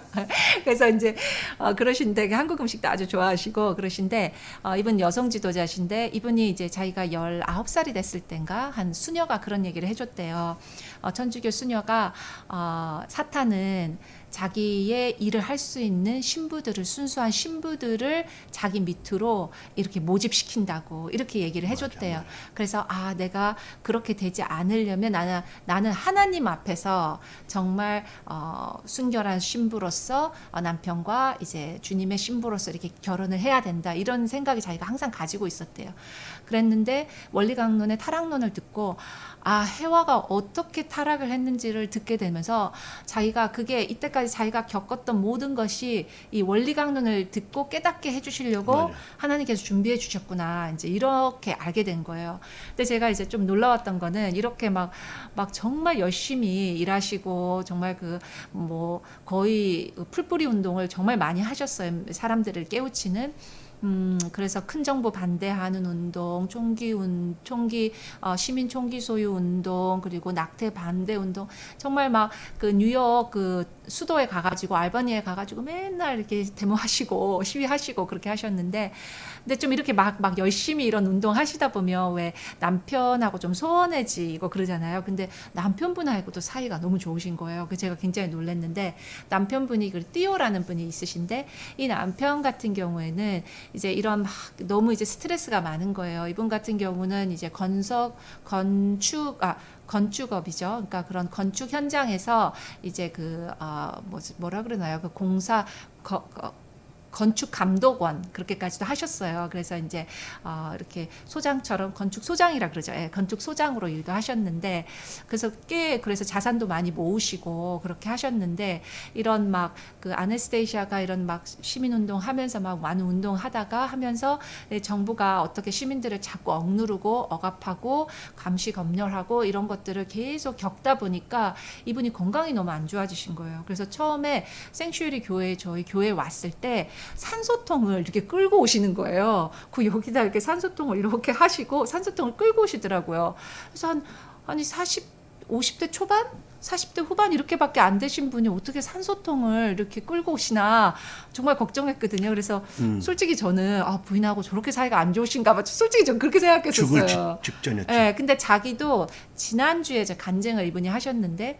그래서 이제 어, 그러신데 한국 음식도 아주 좋아하시고 그러신데 어, 이분 여성 지도자신데 이분이 이제 자기가 19살이 됐을 땐가 한 수녀가 그런 얘기를 해줬대요 어, 천주교 수녀가 어, 사탄은 자기의 일을 할 수 있는 신부들을 순수한 신부들을 자기 밑으로 이렇게 모집시킨다고 이렇게 얘기를 해줬대요. 그래서 아 내가 그렇게 되지 않으려면 나는 나는 하나님 앞에서 정말 어, 순결한 신부로서 어, 남편과 이제 주님의 신부로서 이렇게 결혼을 해야 된다 이런 생각이 자기가 항상 가지고 있었대요. 그랬는데 원리강론의 타락론을 듣고 아 해와가 어떻게 타락을 했는지를 듣게 되면서 자기가 그게 이때까지 자기가 겪었던 모든 것이 이 원리 강론을 듣고 깨닫게 해주시려고 맞아요. 하나님께서 준비해 주셨구나 이제 이렇게 알게 된 거예요. 근데 제가 이제 좀 놀라웠던 거는 이렇게 막막 정말 열심히 일하시고 정말 그 뭐 거의 풀뿌리 운동을 정말 많이 하셨어요. 사람들을 깨우치는. 음, 그래서 큰 정부 반대하는 운동, 총기 운, 총기 어, 시민 총기 소유 운동, 그리고 낙태 반대 운동, 정말 막 그 뉴욕 그 수도에 가가지고 알바니에 가가지고 맨날 이렇게 데모하시고 시위하시고 그렇게 하셨는데, 근데 좀 이렇게 막 막 열심히 이런 운동 하시다 보면 왜 남편하고 좀 소원해지고 그러잖아요. 근데 남편분하고도 사이가 너무 좋으신 거예요. 그 제가 굉장히 놀랐는데 남편분이 그 띠오라는 분이 있으신데 이 남편 같은 경우에는 이제 이런 막 너무 이제 스트레스가 많은 거예요. 이분 같은 경우는 이제 건석 건축 아 건축업이죠. 그러니까 그런 건축 현장에서 이제 그 어, 뭐, 뭐라 그러나요? 그 공사 거, 거, 건축 감독원 그렇게까지도 하셨어요. 그래서 이제 어, 이렇게 소장처럼 건축 소장이라 그러죠. 예, 건축 소장으로 일도 하셨는데 그래서 꽤 그래서 자산도 많이 모으시고 그렇게 하셨는데 이런 막 그 아네스테이시아가 이런 막 시민 운동 하면서 막 많은 운동 하다가 하면서 예, 정부가 어떻게 시민들을 자꾸 억누르고 억압하고 감시 검열하고 이런 것들을 계속 겪다 보니까 이분이 건강이 너무 안 좋아지신 거예요. 그래서 처음에 생슈리 교회 저희 교회 왔을 때 산소통을 이렇게 끌고 오시는 거예요. 그 여기다 이렇게 산소통을 이렇게 하시고 산소통을 끌고 오시더라고요. 그래서 한 아니 40 50대 초반 40대 후반 이렇게밖에 안 되신 분이 어떻게 산소통을 이렇게 끌고 오시나 정말 걱정했거든요. 그래서 음. 솔직히 저는 아, 부인하고 저렇게 사이가 안 좋으신가 봐. 솔직히 전 그렇게 죽을 생각했었어요. 직, 직전이었지. 예, 근데 자기도 지난주에 간증을 이분이 하셨는데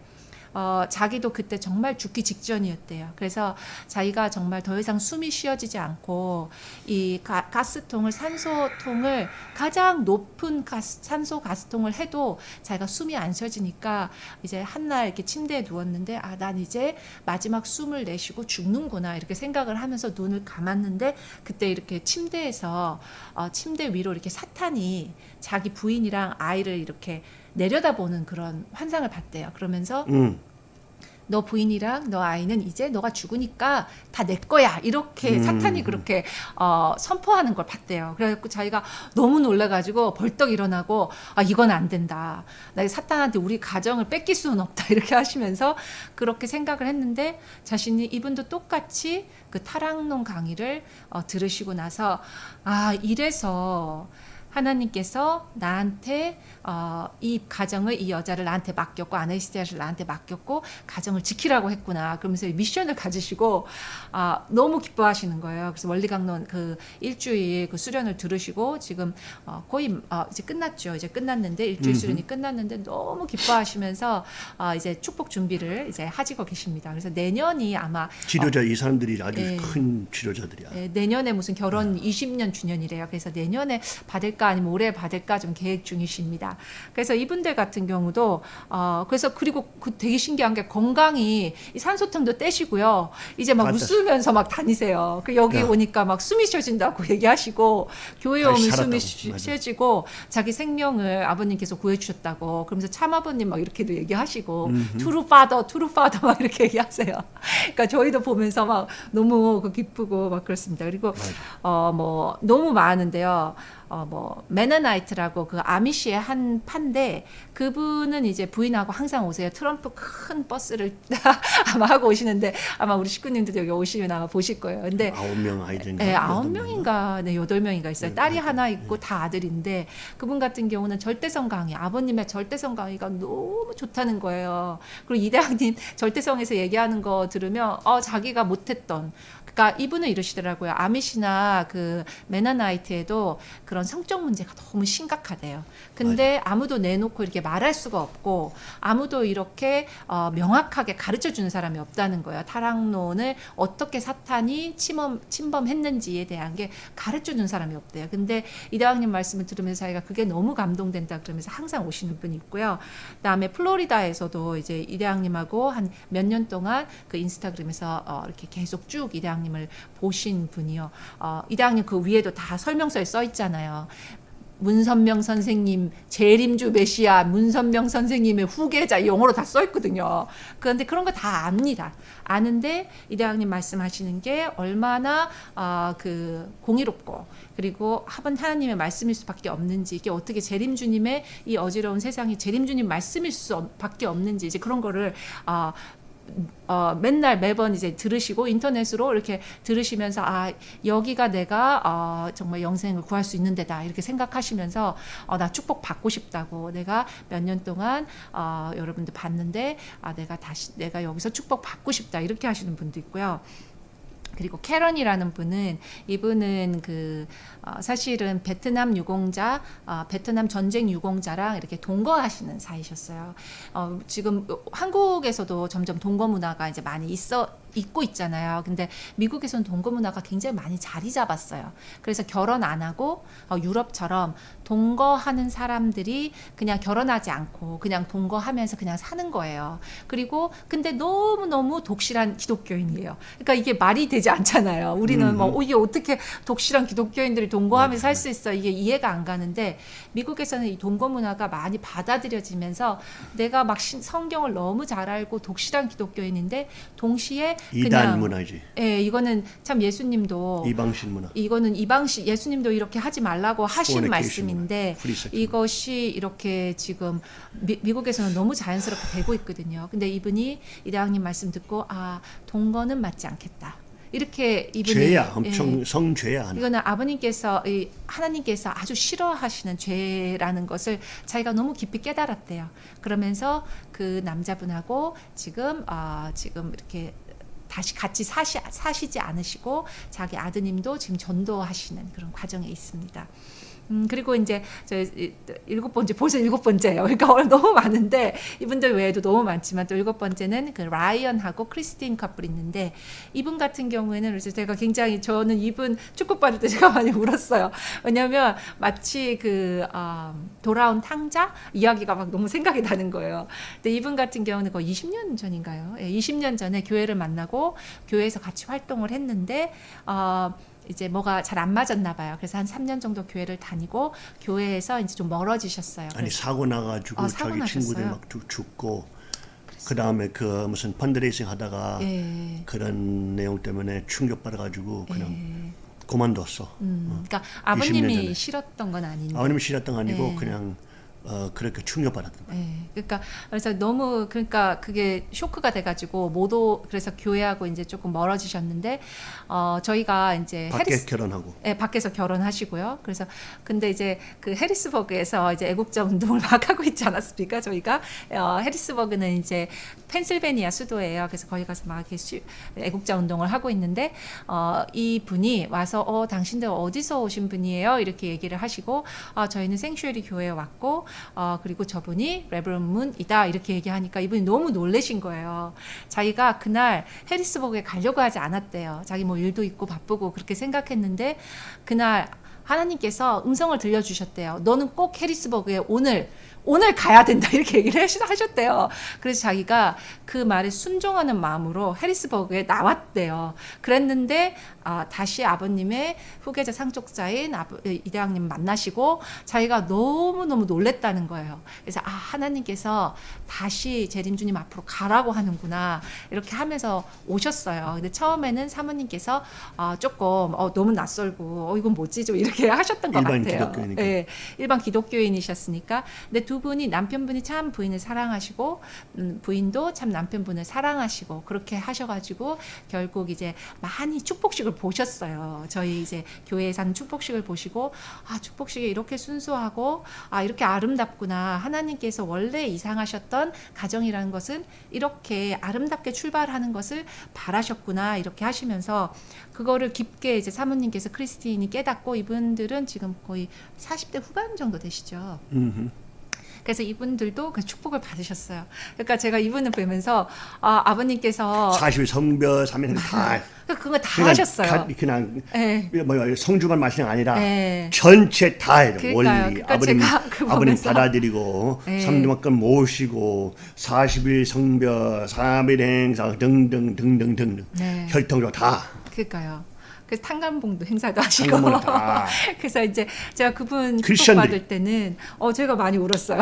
어, 자기도 그때 정말 죽기 직전이었대요. 그래서 자기가 정말 더 이상 숨이 쉬어지지 않고 이 가, 가스통을 산소통을 가장 높은 가스, 산소 가스통을 해도 자기가 숨이 안 쉬어지니까 이제 한날 이렇게 침대에 누웠는데 아, 난 이제 마지막 숨을 내쉬고 죽는구나 이렇게 생각을 하면서 눈을 감았는데 그때 이렇게 침대에서 어, 침대 위로 이렇게 사탄이 자기 부인이랑 아이를 이렇게 내려다보는 그런 환상을 봤대요. 그러면서 음. 너 부인이랑 너 아이는 이제 너가 죽으니까 다 내 거야 이렇게 음. 사탄이 그렇게 어, 선포하는 걸 봤대요. 그래갖고 자기가 너무 놀라가지고 벌떡 일어나고 아 이건 안 된다. 나 사탄한테 우리 가정을 뺏길 수는 없다 이렇게 하시면서 그렇게 생각을 했는데 자신이 이분도 똑같이 그 타락론 강의를 어, 들으시고 나서 아 이래서 하나님께서 나한테 어, 이 가정을 이 여자를 나한테 맡겼고 아네스티아를 나한테 맡겼고 가정을 지키라고 했구나. 그러면서 이 미션을 가지시고 아, 너무 기뻐하시는 거예요. 그래서 원리 강론 그 일주일 그 수련을 들으시고 지금 어, 거의 어, 이제 끝났죠. 이제 끝났는데 일주일. 수련이 끝났는데 너무 기뻐하시면서 어, 이제 축복 준비를 이제 하시고 계십니다. 그래서 내년이 아마 치료자 이 사람들이 아주 예. 큰 치료자들이야. 예, 내년에 무슨 결혼 네. 20년 주년이래요. 그래서 내년에 받을까 아니면 올해 받을까 좀 계획 중이십니다. 그래서 이분들 같은 경우도 어 그래서 그리고 그 되게 신기한 게 건강이 이 산소통도 떼시고요. 이제 막 맞아. 웃으면서 막 다니세요. 그 여기 야. 오니까 막 숨이 쉬어진다고 얘기하시고 교회 오면. 숨이 쉬-. 쉬어지고 자기 생명을 아버님께서 구해주셨다고 그러면서 참 아버님 막 이렇게도 얘기하시고 음흠. True Father True Father 막 이렇게 얘기하세요. 그러니까 저희도 보면서 막 너무 그 기쁘고 막 그렇습니다. 그리고. 어 뭐 너무 많은데요. 어 뭐 Mennonite라고 그 아미시의 한 판데 그분은 이제 부인하고 항상 오세요. 트럼프 큰 버스를 아마 하고 오시는데 아마 우리 식구님들 여기 오시면 아마 보실 거예요. 근데 아홉 명 아이들인가? 네, 아홉 명인가, 네, 여덟 명인가 있어요. 네, 딸이 네, 하나 네. 있고 다 아들인데 그분 같은 경우는 절대성 강의, 아버님의 절대성 강의가 너무 좋다는 거예요. 그리고 이대학님 절대성에서 얘기하는 거 들으면 어 자기가 못했던 그러니까 이분은 이러시더라고요. 아미시나 그 메나나이트에도 그런 성적 문제가 너무 심각하대요. 근데 아무도 내놓고 이렇게 말할 수가 없고 아무도 이렇게 어, 명확하게 가르쳐 주는 사람이 없다는 거예요. 타락론을 어떻게 사탄이 침범, 침범했는지에 대한 게 가르쳐 준 사람이 없대요. 근데 이대왕님 말씀을 들으면서 자기가 그게 너무 감동된다 그러면서 항상 오시는 분이 있고요. 그다음에 플로리다에서도 이제 이대왕님하고 한 몇 년 동안 그 인스타그램에서 어, 이렇게 계속 쭉 이대왕 님을 보신 분이요. 어, 이대왕님 그 위에도 다 설명서에 써 있잖아요. 문선명 선생님, 재림주 메시아, 문선명 선생님의 후계자 영어로 다 써 있거든요. 그런데 그런 거 다 압니다. 아는데 이대왕님 말씀하시는 게 얼마나 아, 그 공의롭고 그리고 합은 하나님의 말씀일 수밖에 없는지 이게 어떻게 재림주님의 이 어지러운 세상이 재림주님 말씀일 수밖에 없는지 이제 그런 거를 아, 어, 맨날 매번 이제 들으시고 인터넷으로 이렇게 들으시면서 아 여기가 내가 어, 정말 영생을 구할 수 있는 데다 이렇게 생각하시면서 어, 나 축복 받고 싶다고 내가 몇 년 동안 어, 여러분들 봤는데 아 내가 다시 내가 여기서 축복 받고 싶다 이렇게 하시는 분도 있고요. 그리고 캐런이라는 분은 이분은 그 어, 사실은 베트남 유공자, 어, 베트남 전쟁 유공자랑 이렇게 동거하시는 사이셨어요. 어, 지금 한국에서도 점점 동거 문화가 이제 많이 있어 있고 있잖아요. 근데 미국에서는 동거 문화가 굉장히 많이 자리 잡았어요. 그래서 결혼 안 하고 어, 유럽처럼 동거하는 사람들이 그냥 결혼하지 않고 그냥 동거하면서 그냥 사는 거예요. 그리고 근데 너무 너무 독실한 기독교인이에요. 그러니까 이게 말이 되지 않잖아요. 우리는 뭐 음. 어, 이게 어떻게 독실한 기독교인들이 동거하면서 맞아요. 살수 있어 이게 이해가 안 가는데 미국에서는 이 동거 문화가 많이 받아들여지면서 내가 막 신- 성경을 너무 잘 알고 독실한 기독교인인데 동시에 이단 문화지. 예 이거는 참 예수님도 이방신 문화. 이거는 이방시 예수님도 이렇게 하지 말라고 하신 말씀인데 이것이 이렇게 지금 미, 미국에서는 너무 자연스럽게 되고 있거든요. 근데 이분이 이 대왕님 말씀 듣고 아 동거는 맞지 않겠다. 이렇게 이분이 죄야, 예, 엄청 성죄야. 하나. 이거는 아버님께서 이 하나님께서 아주 싫어하시는 죄라는 것을 자기가 너무 깊이 깨달았대요. 그러면서 그 남자분하고 지금 아 지금 이렇게 다시 같이 사시, 사시지 않으시고 자기 아드님도 지금 전도하시는 그런 과정에 있습니다. 음, 그리고 이제 저 이- 일곱 번째 벌써 일곱 번째예요. 그러니까 오늘 너무 많은데 이분들 외에도 너무 많지만 또 일곱 번째는 그 라이언하고 크리스틴 커플 있는데 이분 같은 경우에는 그래서 제가 굉장히 저는 이분 축복 받을 때 제가 많이 울었어요. 왜냐하면 마치 그 아, 돌아온 탕자 이야기가 막 너무 생각이 나는 거예요. 근데 이분 같은 경우는 거의 20년 전인가요? 예, 20년 전에 교회를 만나고 교회에서 같이 활동을 했는데 어, 이제 뭐가 잘 안 맞았나 봐요. 그래서 한 3년 정도 교회를 다니고 교회에서 이제 좀 멀어지셨어요. 아니 사고 나가지고 아, 사고 자기 친구들 나셨어요? 막 죽- 죽고 그 다음에 그 무슨 펀드레이싱 하다가 예. 그런 내용 때문에 충격 받아가지고 그냥 예. 그만뒀어. 음, 그러니까 20년 아버님이. 싫었던 건 아닌데. 아버님 싫었던 거 아니고 예. 그냥 어, 그렇게 충격 받았던 거야. 예, 그러니까 그래서 너무 그러니까 그게 쇼크가 돼가지고 모두 그래서 교회하고 이제 조금 멀어지셨는데 어 저희가 이제 밖에 해리스 결혼하고 예, 밖에서 결혼하시고요. 그래서 근데 이제 그 해리스버그에서 이제 애국자 운동을 막 하고 있지 않았습니까? 저희가 어, 해리스버그는 이제 펜실베니아 수도예요. 그래서 거기 가서 막 이렇게 수- 애국자 운동을 하고 있는데 어, 이 분이 와서 어 당신들 어디서 오신 분이에요? 이렇게 얘기를 하시고 아 저희는 생슈얼리 교회에 왔고 어, 그리고 저분이 레브런 문이다 이렇게 얘기하니까 이분이 너무 놀래신 거예요. 자기가 그날 해리스버그에 가려고 하지 않았대요. 자기 뭐 일도 있고 바쁘고 그렇게 생각했는데 그날 하나님께서 음성을 들려주셨대요. 너는 꼭 해리스버그에 오늘 오늘 가야 된다 이렇게 얘기를 하셨대요. 그래서 자기가 그 말에 순종하는 마음으로 해리스버그에 나왔대요. 그랬는데 아, 다시 아버님의 후계자 상속자인 이대왕님 만나시고 자기가 너무 너무 놀랬다는 거예요. 그래서 아 하나님께서 다시 재림주님 앞으로 가라고 하는구나 이렇게 하면서 오셨어요. 근데 처음에는 사모님께서 아, 조금 어, 너무 낯설고 어, 이건 뭐지 좀 이렇게 하셨던 것 일반 같아요. 기독교인이니까. 예, 일반 기독교인이셨으니까. 근데 두 분이 남편분이 참 부인을 사랑하시고 음, 부인도 참 남편분을 사랑하시고 그렇게 하셔가지고 결국 이제 많이 축복식을 보셨어요. 저희 이제 교회에 사는 축복식을 보시고 아 축복식이 이렇게 순수하고 아 이렇게 아름답구나 하나님께서 원래 이상하셨던 가정이라는 것은 이렇게 아름답게 출발하는 것을 바라셨구나 이렇게 하시면서 그거를 깊게 이제 사모님께서 크리스틴이 깨닫고 이분들은 지금 거의 40대 후반 정도 되시죠. 음흠. 그래서 이분들도 그 축복을 받으셨어요. 그러니까 제가 이분을 보면서 아, 아버님께서 40일 성별 3일 다 그거 다 그냥 하셨어요. 가- 그냥 예. 뭐야 성주만 마시는 게 아니라 예. 전체 다 해요. 원리 그러니까 아버님 아버님 받아들이고 예. 삼두만큼 모시고 40일 성별 3일 행사 등등 등등 등등 네. 혈통도 다 그러니까요. 그래서 탄감봉도 행사도 하시고. 그래서 이제 제가 그분 축복. 받을 때는 어 제가 많이 울었어요.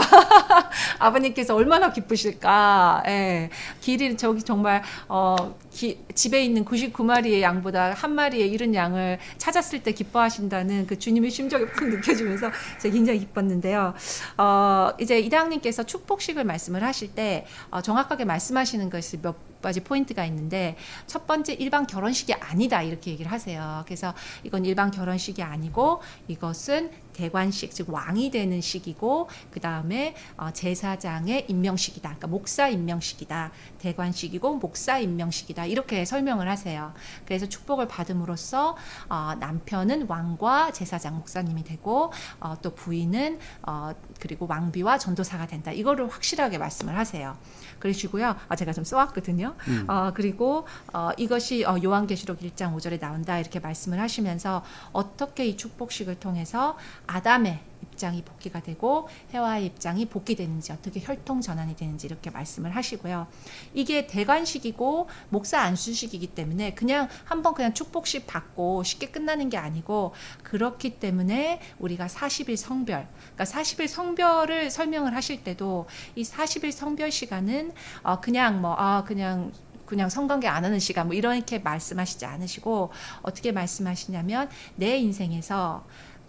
아버님께서 얼마나 기쁘실까. 예. 길이 저기 정말 어 기- 집에 있는 99마리의 양보다 한 마리의 이른 양을 찾았을 때 기뻐하신다는 그 주님의 심정이 푹 느껴지면서 제가 굉장히 기뻤는데요. 어 이제 이당님께서 축복식을 말씀을 하실 때 어, 정확하게 말씀하시는 것이 몇 가지 포인트가 있는데 첫 번째 일반 결혼식이 아니다 이렇게 얘기를 하세요. 그래서 이건 일반 결혼식이 아니고 이것은 대관식 즉 왕이 되는 식이고 그 다음에 어, 제사장의 임명식이다. 그러니까 목사 임명식이다. 대관식이고 목사 임명식이다. 이렇게 설명을 하세요. 그래서 축복을 받음으로써 어, 남편은 왕과 제사장 목사님이 되고 어, 또 부인은 어, 그리고 왕비와 전도사가 된다. 이거를 확실하게 말씀을 하세요. 그러시고요. 아, 제가 좀 써왔거든요. 어, 그리고 어, 이것이 어, 요한계시록 1장 5절에 나온다 이렇게 말씀을 하시면서 어떻게 이 축복식을 통해서 아담의 입장이 복귀가 되고 해와의 입장이 복귀되는지 어떻게 혈통 전환이 되는지 이렇게 말씀을 하시고요. 이게 대관식이고 목사 안수식이기 때문에 그냥 한번 그냥 축복식 받고 쉽게 끝나는 게 아니고 그렇기 때문에 우리가 40일 성별, 그러니까 40일 성별을 설명을 하실 때도 이 40일 성별 시간은 어 그냥 뭐 아 그냥 그냥 성관계 안 하는 시간 뭐 이렇게 말씀하시지 않으시고 어떻게 말씀하시냐면 내 인생에서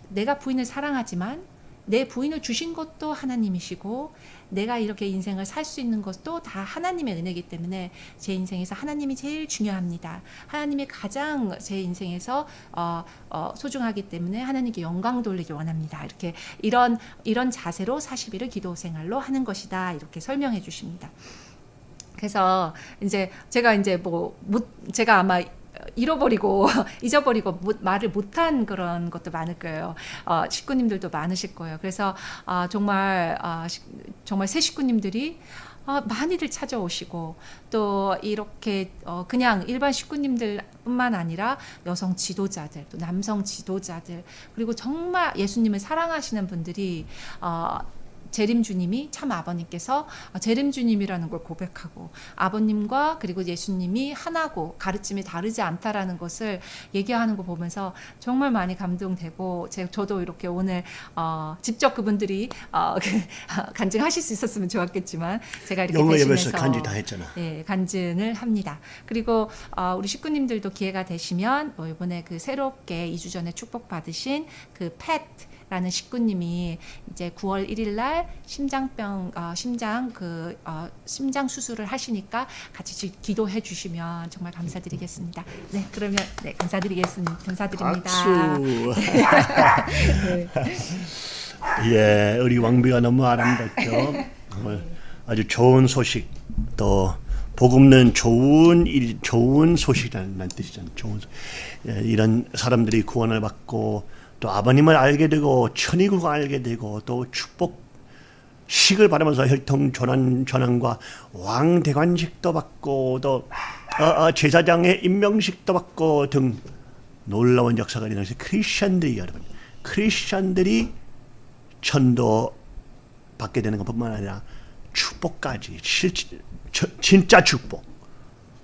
내가 부인을 사랑하지만 내 부인을 주신 것도 하나님이시고 내가 이렇게 인생을 살 수 있는 것도 다 하나님의 은혜이기 때문에 제 인생에서 하나님이 제일 중요합니다. 하나님이 가장 제 인생에서 어, 어, 소중하기 때문에 하나님께 영광 돌리기 원합니다. 이렇게 이런 이런 자세로 40일을 기도 생활로 하는 것이다. 이렇게 설명해 주십니다. 그래서 이제 제가 이제 뭐 못 제가 아마 잃어버리고 잊어버리고 못, 말을 못한 그런 것도 많을 거예요. 어, 식구님들도 많으실 거예요. 그래서 아, 정말 아, 시- 정말 새 식구님들이 아, 많이들 찾아오시고 또 이렇게 어, 그냥 일반 식구님들뿐만 아니라 여성 지도자들 또 남성 지도자들 그리고 정말 예수님을 사랑하시는 분들이 어, 재림 주님이 참 아버님께서 재림 주님이라는 걸 고백하고 아버님과 그리고 예수님이 하나고 가르침이 다르지 않다라는 것을 얘기하는 거 보면서 정말 많이 감동되고 제, 저도 이렇게 오늘 어, 직접 그분들이 어, 그, 간증하실 수 있었으면 좋았겠지만 제가 이렇게 대신해서 간지 다 했잖아. 네, 간증을 합니다. 그리고 어, 우리 식구님들도 기회가 되시면 뭐 이번에 그 새롭게 2주 전에 축복 받으신 그팻 라는 식구님이 이제 9월 1일 날 심장병 어, 심장 그 어, 심장 수술을 하시니까 같이 지- 기도해 주시면 정말 감사드리겠습니다. 네, 그러면 네, 감사드리겠습니다. 감사드립니다. 박수. 네. 예, 우리 왕비가 너무 아름답죠. 정말 아주 좋은 소식 또 복음는 좋은 일, 좋은 소식이라는 뜻이잖아요. 좋은 소- 예, 이런 사람들이 구원을 받고 또 아버님을 알게 되고 천의국을 알게 되고 또 축복 식을 받으면서 혈통 전환 전환과 왕 대관식도 받고 또 어, 어, 제사장의 임명식도 받고 등 놀라운 역사가 일어나서 크리스천들이 여러분 크리스천들이 천도 받게 되는 것뿐만 아니라 축복까지 실, 저- 진짜 축복.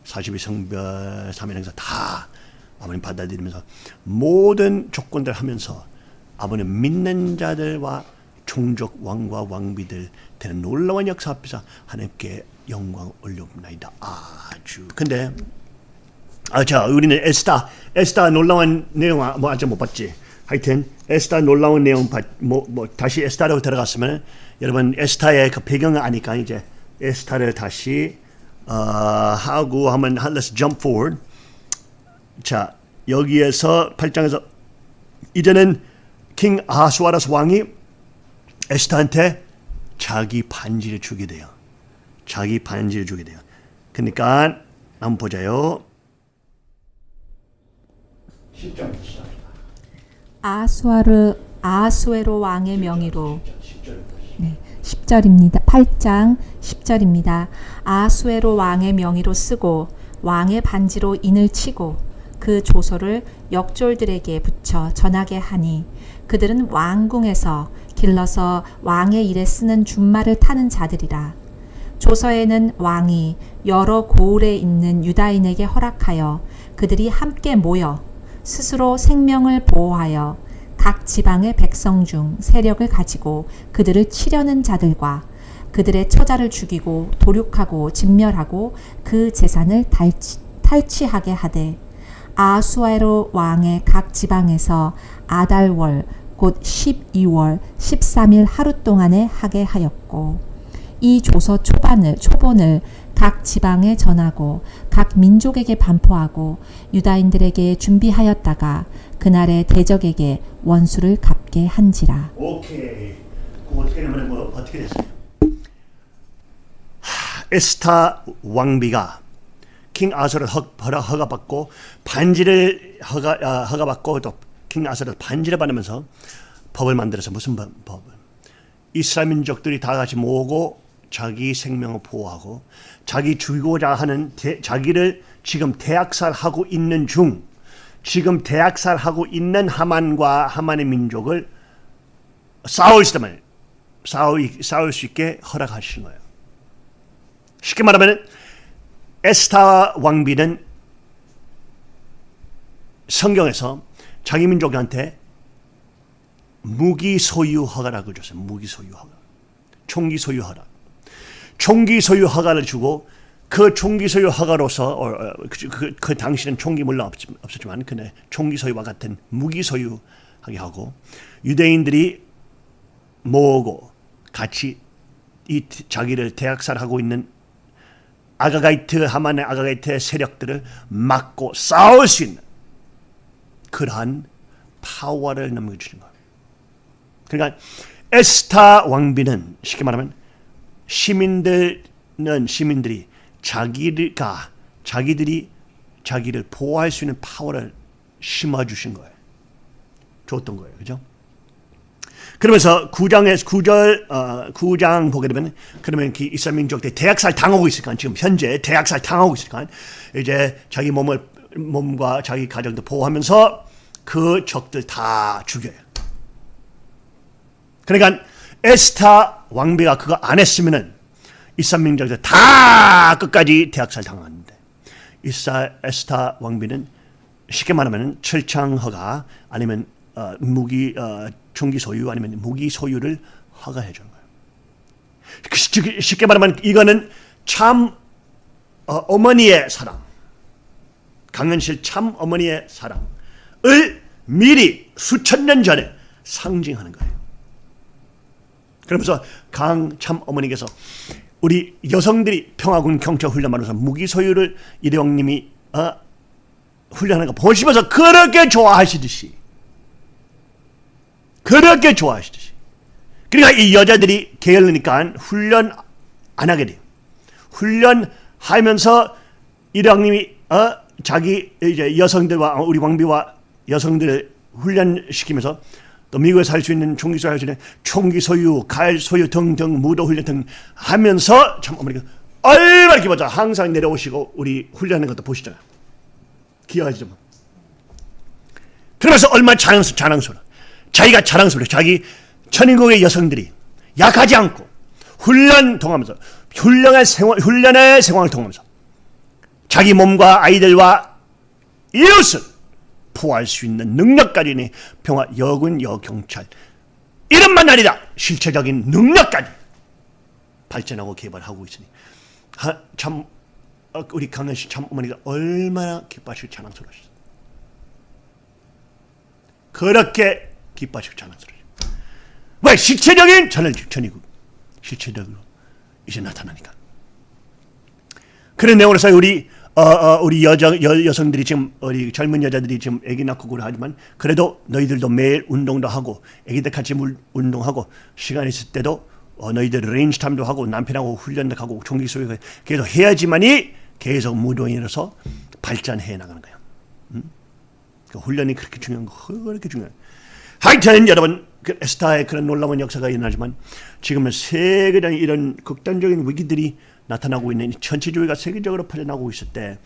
42성별 3일 행사 다 아버님 받아들이면서 모든 조건들 하면서 아버님 믿는 자들과 종족 왕과 왕비들 되는 놀라운 역사 앞에서 하나님께 영광 올려옵나이다 아주 근데 아, 자, 우리는 에스타, 에스타 놀라운 내용 아- 뭐 아직 못 봤지. 하여튼 에스타 놀라운 내용 봤, 뭐, 뭐 다시 에스타로 들어갔으면 여러분 에스타의 그 배경을 아니까 이제 에스타를 다시 어, 하고 하면 한- let's jump forward. 자, 여기에서 8장에서 이제는 킹 아하수아라스 왕이 에스타한테 자기 반지를 주게 돼요. 자기 반지를 주게 돼요. 그러니까 한번 보자요. 10장 아수아르 아수에로 왕의 명의로 네, 10절입니다. 8장 10절입니다. 아수에로 왕의 명의로 쓰고 왕의 반지로 인을 치고 그 조서를 역졸들에게 붙여 전하게 하니 그들은 왕궁에서 길러서 왕의 일에 쓰는 준말을 타는 자들이라. 조서에는 왕이 여러 고을에 있는 유다인에게 허락하여 그들이 함께 모여 스스로 생명을 보호하여 각 지방의 백성 중 세력을 가지고 그들을 치려는 자들과 그들의 처자를 죽이고 도륙하고 진멸하고 그 재산을 탈취, 탈취하게 하되 아수아로 왕의 각 지방에서 아달월 곧 12월 13일 하루 동안에 하게 하였고 이 조서 초반을 초본을 각 지방에 전하고 각 민족에게 반포하고 유다인들에게 준비하였다가 그날의 대적에게 원수를 갚게 한지라. 오케이. 그 어떻게 되면 뭐 어떻게 됐어요? 하, 에스타 왕비가 킹 아서를 허가받고 반지를 허가 아, 허가받고 또 킹 아서를 반지를 받으면서 법을 만들어서 무슨 법- 법을 이스라엘 민족들이 다 같이 모으고 자기 생명을 보호하고 자기 죽이고자 하는 대, 자기를 지금 대학살하고 있는 중 지금 대학살하고 있는 하만과 하만의 민족을 싸울 수 있다면 싸울, 싸울 수 있게 허락하신 거예요. 쉽게 말하면 에스타 왕비는 성경에서 자기 민족한테 무기 소유 허가라고 줬어요. 무기 소유 허가. 총기 소유 허가. 총기 소유 허가를 주고 그 총기 소유 허가로서 어, 어, 그, 그, 그 당시는 총기 물론 없, 없었지만 그네 총기 소유와 같은 무기 소유하게 하고 유대인들이 모으고 같이 이 자기를 대학살하고 있는 아가가이트 하만의 아가가이트의 세력들을 막고 싸울 수 있는 그러한 파워를 넘겨주는 거예요. 그러니까 에스타 왕비는 쉽게 말하면 시민들은 시민들이 자기가 자기들이 자기를 보호할 수 있는 파워를 심어주신 거예요. 줬던 거예요. 그죠? 그러면서 구장에서 구절 어, 구장 보게 되면 그러면 그 이스라엘 민족들이 대학살 당하고 있으니까 지금 현재 대학살 당하고 있으니까 이제 자기 몸을 몸과 자기 가정도 보호하면서 그 적들 다 죽여요. 그러니까 에스타 왕비가 그거 안 했으면은 이스라엘 민족들 다 끝까지 대학살 당하는데 이사 에스타 왕비는 쉽게 말하면 철창허가 아니면 어, 무기 어, 총기 소유 아니면 무기 소유를 허가해 주는 거예요. 그 시- 쉽게 말하면 이거는 참 어, 머니의 사랑, 강현실 참 어머니의 사랑을 미리 수천 년 전에 상징하는 거예요. 그러면서 강 참 어머니께서 우리 여성들이 평화군 경찰 훈련하면서 무기 소유를 이대왕님이 어, 훈련하는 거 보시면서 그렇게 좋아하시듯이 그렇게 좋아하시듯이 그러니까 이 여자들이 게을르니까 훈련 안 하게 돼요. 훈련하면서 이대왕님이 어, 자기 이제 여성들과 어, 우리 왕비와 여성들을 훈련시키면서 또 미국에 살 수 있는 총기 소유 는 총기 소유, 가일 소유 등등 무도 훈련 등 하면서 참 어머니가 얼마나 기뻐져 항상 내려오시고 우리 훈련하는 것도 보시잖아요. 기억하시죠? 뭐. 그러면서 얼마나 자랑스, 자랑스러워. 자기가 자랑스러워. 자기 천인국의 여성들이 약하지 않고 훈련 통하면서 훈련의 생활, 훈련의 생활을 통하면서 자기 몸과 아이들과 이웃을 포할 수 있는 능력까지니 평화 여군 여경찰 이름만 아니라 실체적인 능력까지 발전하고 개발하고 있으니 하, 참 어, 우리 강현 씨 참 어머니가 얼마나 기뻐하시고 자랑스러우셨어요. 그렇게 기뻐하시고 자랑스러우셨어요. 왜 실체적인 전을 전이고 실체적으로 이제 나타나니까. 그런 내용으로서 우리 어, 어, 우리 여자 여, 여성들이 지금 우리 젊은 여자들이 지금 아기 낳고 그러 하지만 그래도 너희들도 매일 운동도 하고 아기들 같이 물, 운동하고 시간 있을 때도 어, 너희들 range time도 하고 남편하고 훈련도 하고 총기 소유 계속 해야지만이 계속 무도인으로서 발전해 나가는 거예요. 음? 그 훈련이 그렇게 중요한 거 그렇게 중요한. 하여튼 여러분 그 에스타의 그런 놀라운 역사가 일어나지만 지금은 세계적인 이런 극단적인 위기들이 나타나고 있는 이 전체주의가 세계적으로 퍼져나가고 있을 때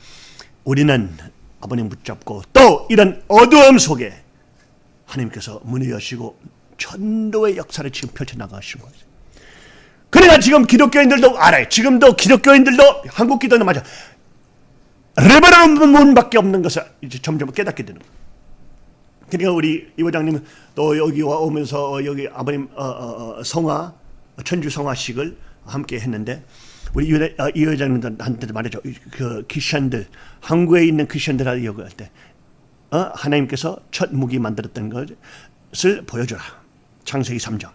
우리는 아버님 붙잡고 또 이런 어두움 속에 하나님께서 문을 여시고 전도의 역사를 지금 펼쳐나가시는 거예요. 그러니까 지금 기독교인들도 알아요. 지금도 기독교인들도 한국 기도는 맞아. 레버런 문 밖에 없는 것을 이제 점점 깨닫게 되는 거예요. 그러니까 우리 이 부장님은 또 여기 와 오면서 여기 아버님 어, 어, 어, 성화 천주 성화식을 함께 했는데 우리 어, 이 여자님들한테도 말이죠. 그 크리스천들 한국에 있는 크리스천들한테 얘기할 때 어? 하나님께서 첫 무기 만들었던 것을 보여줘라. 창세기 3장.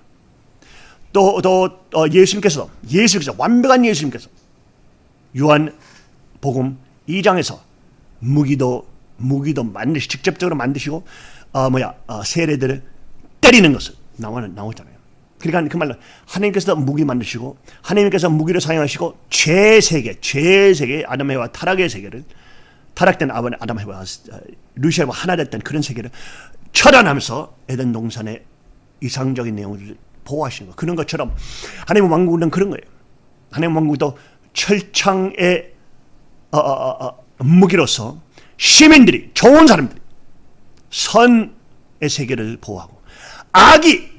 또, 또 어, 예수님께서 예수께서 완벽한 예수님께서 요한 복음 2장에서 무기도 무기도 만드시 직접적으로 만드시고 어 뭐야 어, 세례들을 때리는 것을 나와는 나오잖아요. 그러니까 그 말로 하나님께서 무기 만드시고 하나님께서 무기를 사용하시고 죄 세계 죄 세계 아담 해와 타락의 세계를 타락된 아버지 아담 해와 어, 루시아와 하나 됐던 그런 세계를 처단하면서 에덴 동산의 이상적인 내용을 보호하시는 거 그런 것처럼 하나님 왕국은 그런 거예요. 하나님 왕국도 철창의 어, 어, 어, 어, 무기로서 시민들이 좋은 사람들이 선의 세계를 보호하고 악이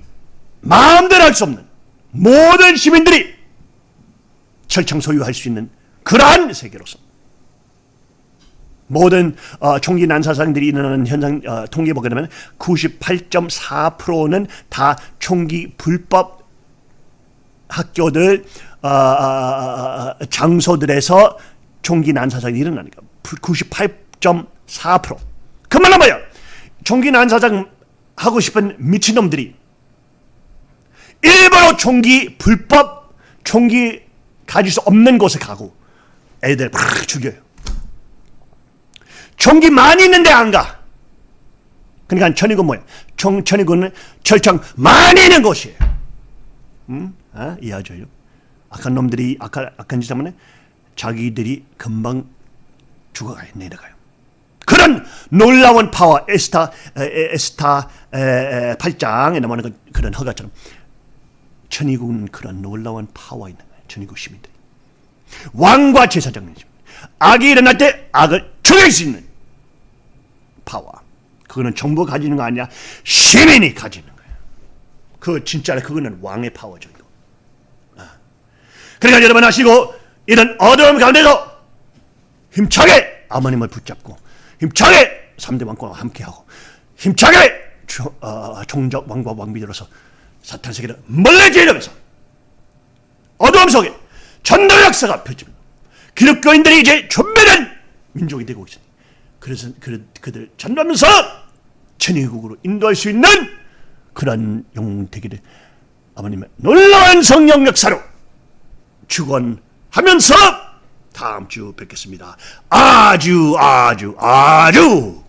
마음대로 할 수 없는 모든 시민들이 철창 소유할 수 있는 그러한 세계로서 모든 어, 총기 난사상들이 일어나는 현상 어, 통계 보게 되면 98.4%는 다 총기 불법 학교들 어, 어, 어, 어, 장소들에서 총기 난사상이 일어나니까 98.4%. 그 말은 뭐야? 총기 난사장 하고 싶은 미친놈들이 일부러 총기 불법 총기 가질 수 없는 곳에 가고 애들 팍 죽여요. 총기 많이 있는데 안 가. 그러니까 천의군 뭐야? 총 천의군은 철창 많이 있는 곳이에요. 음? 아, 이해하죠? 악한 놈들이 악한, 악한 짓 하면 자기들이 금방 죽어가요. 내려가요. 그런 놀라운 파워 에스타 에, 에, 에스타 에, 에, 8장에 나오는 그, 그런 허가처럼 천일국은 그런 놀라운 파워 있는 거예요. 천일국 시민들이 왕과 제사장님 악이 일어날 때 악을 죽일 수 있는 파워 그거는 정부가 가지는 거 아니야 시민이 가지는 거예요. 그 진짜 그거는 왕의 파워죠. 이거. 아. 그러니까 여러분 아시고 이런 어려움 가운데서 힘차게 아버님을 붙잡고 힘차게 3대 왕과 함께하고 힘차게 조, 어, 종적 왕과 왕비들로서 사탄 세계를 멀리지르면서 어두움 속에 전도 역사가 펼칩니다. 기독교인들이 이제 존배된 민족이 되고 있습니다. 그래서 그, 그들 전도하면서 천의국으로 인도할 수 있는 그런 영웅 되기를 아버님의 놀라운 성령 역사로 축원하면서 다음 주 뵙겠습니다. 아주 아주 아주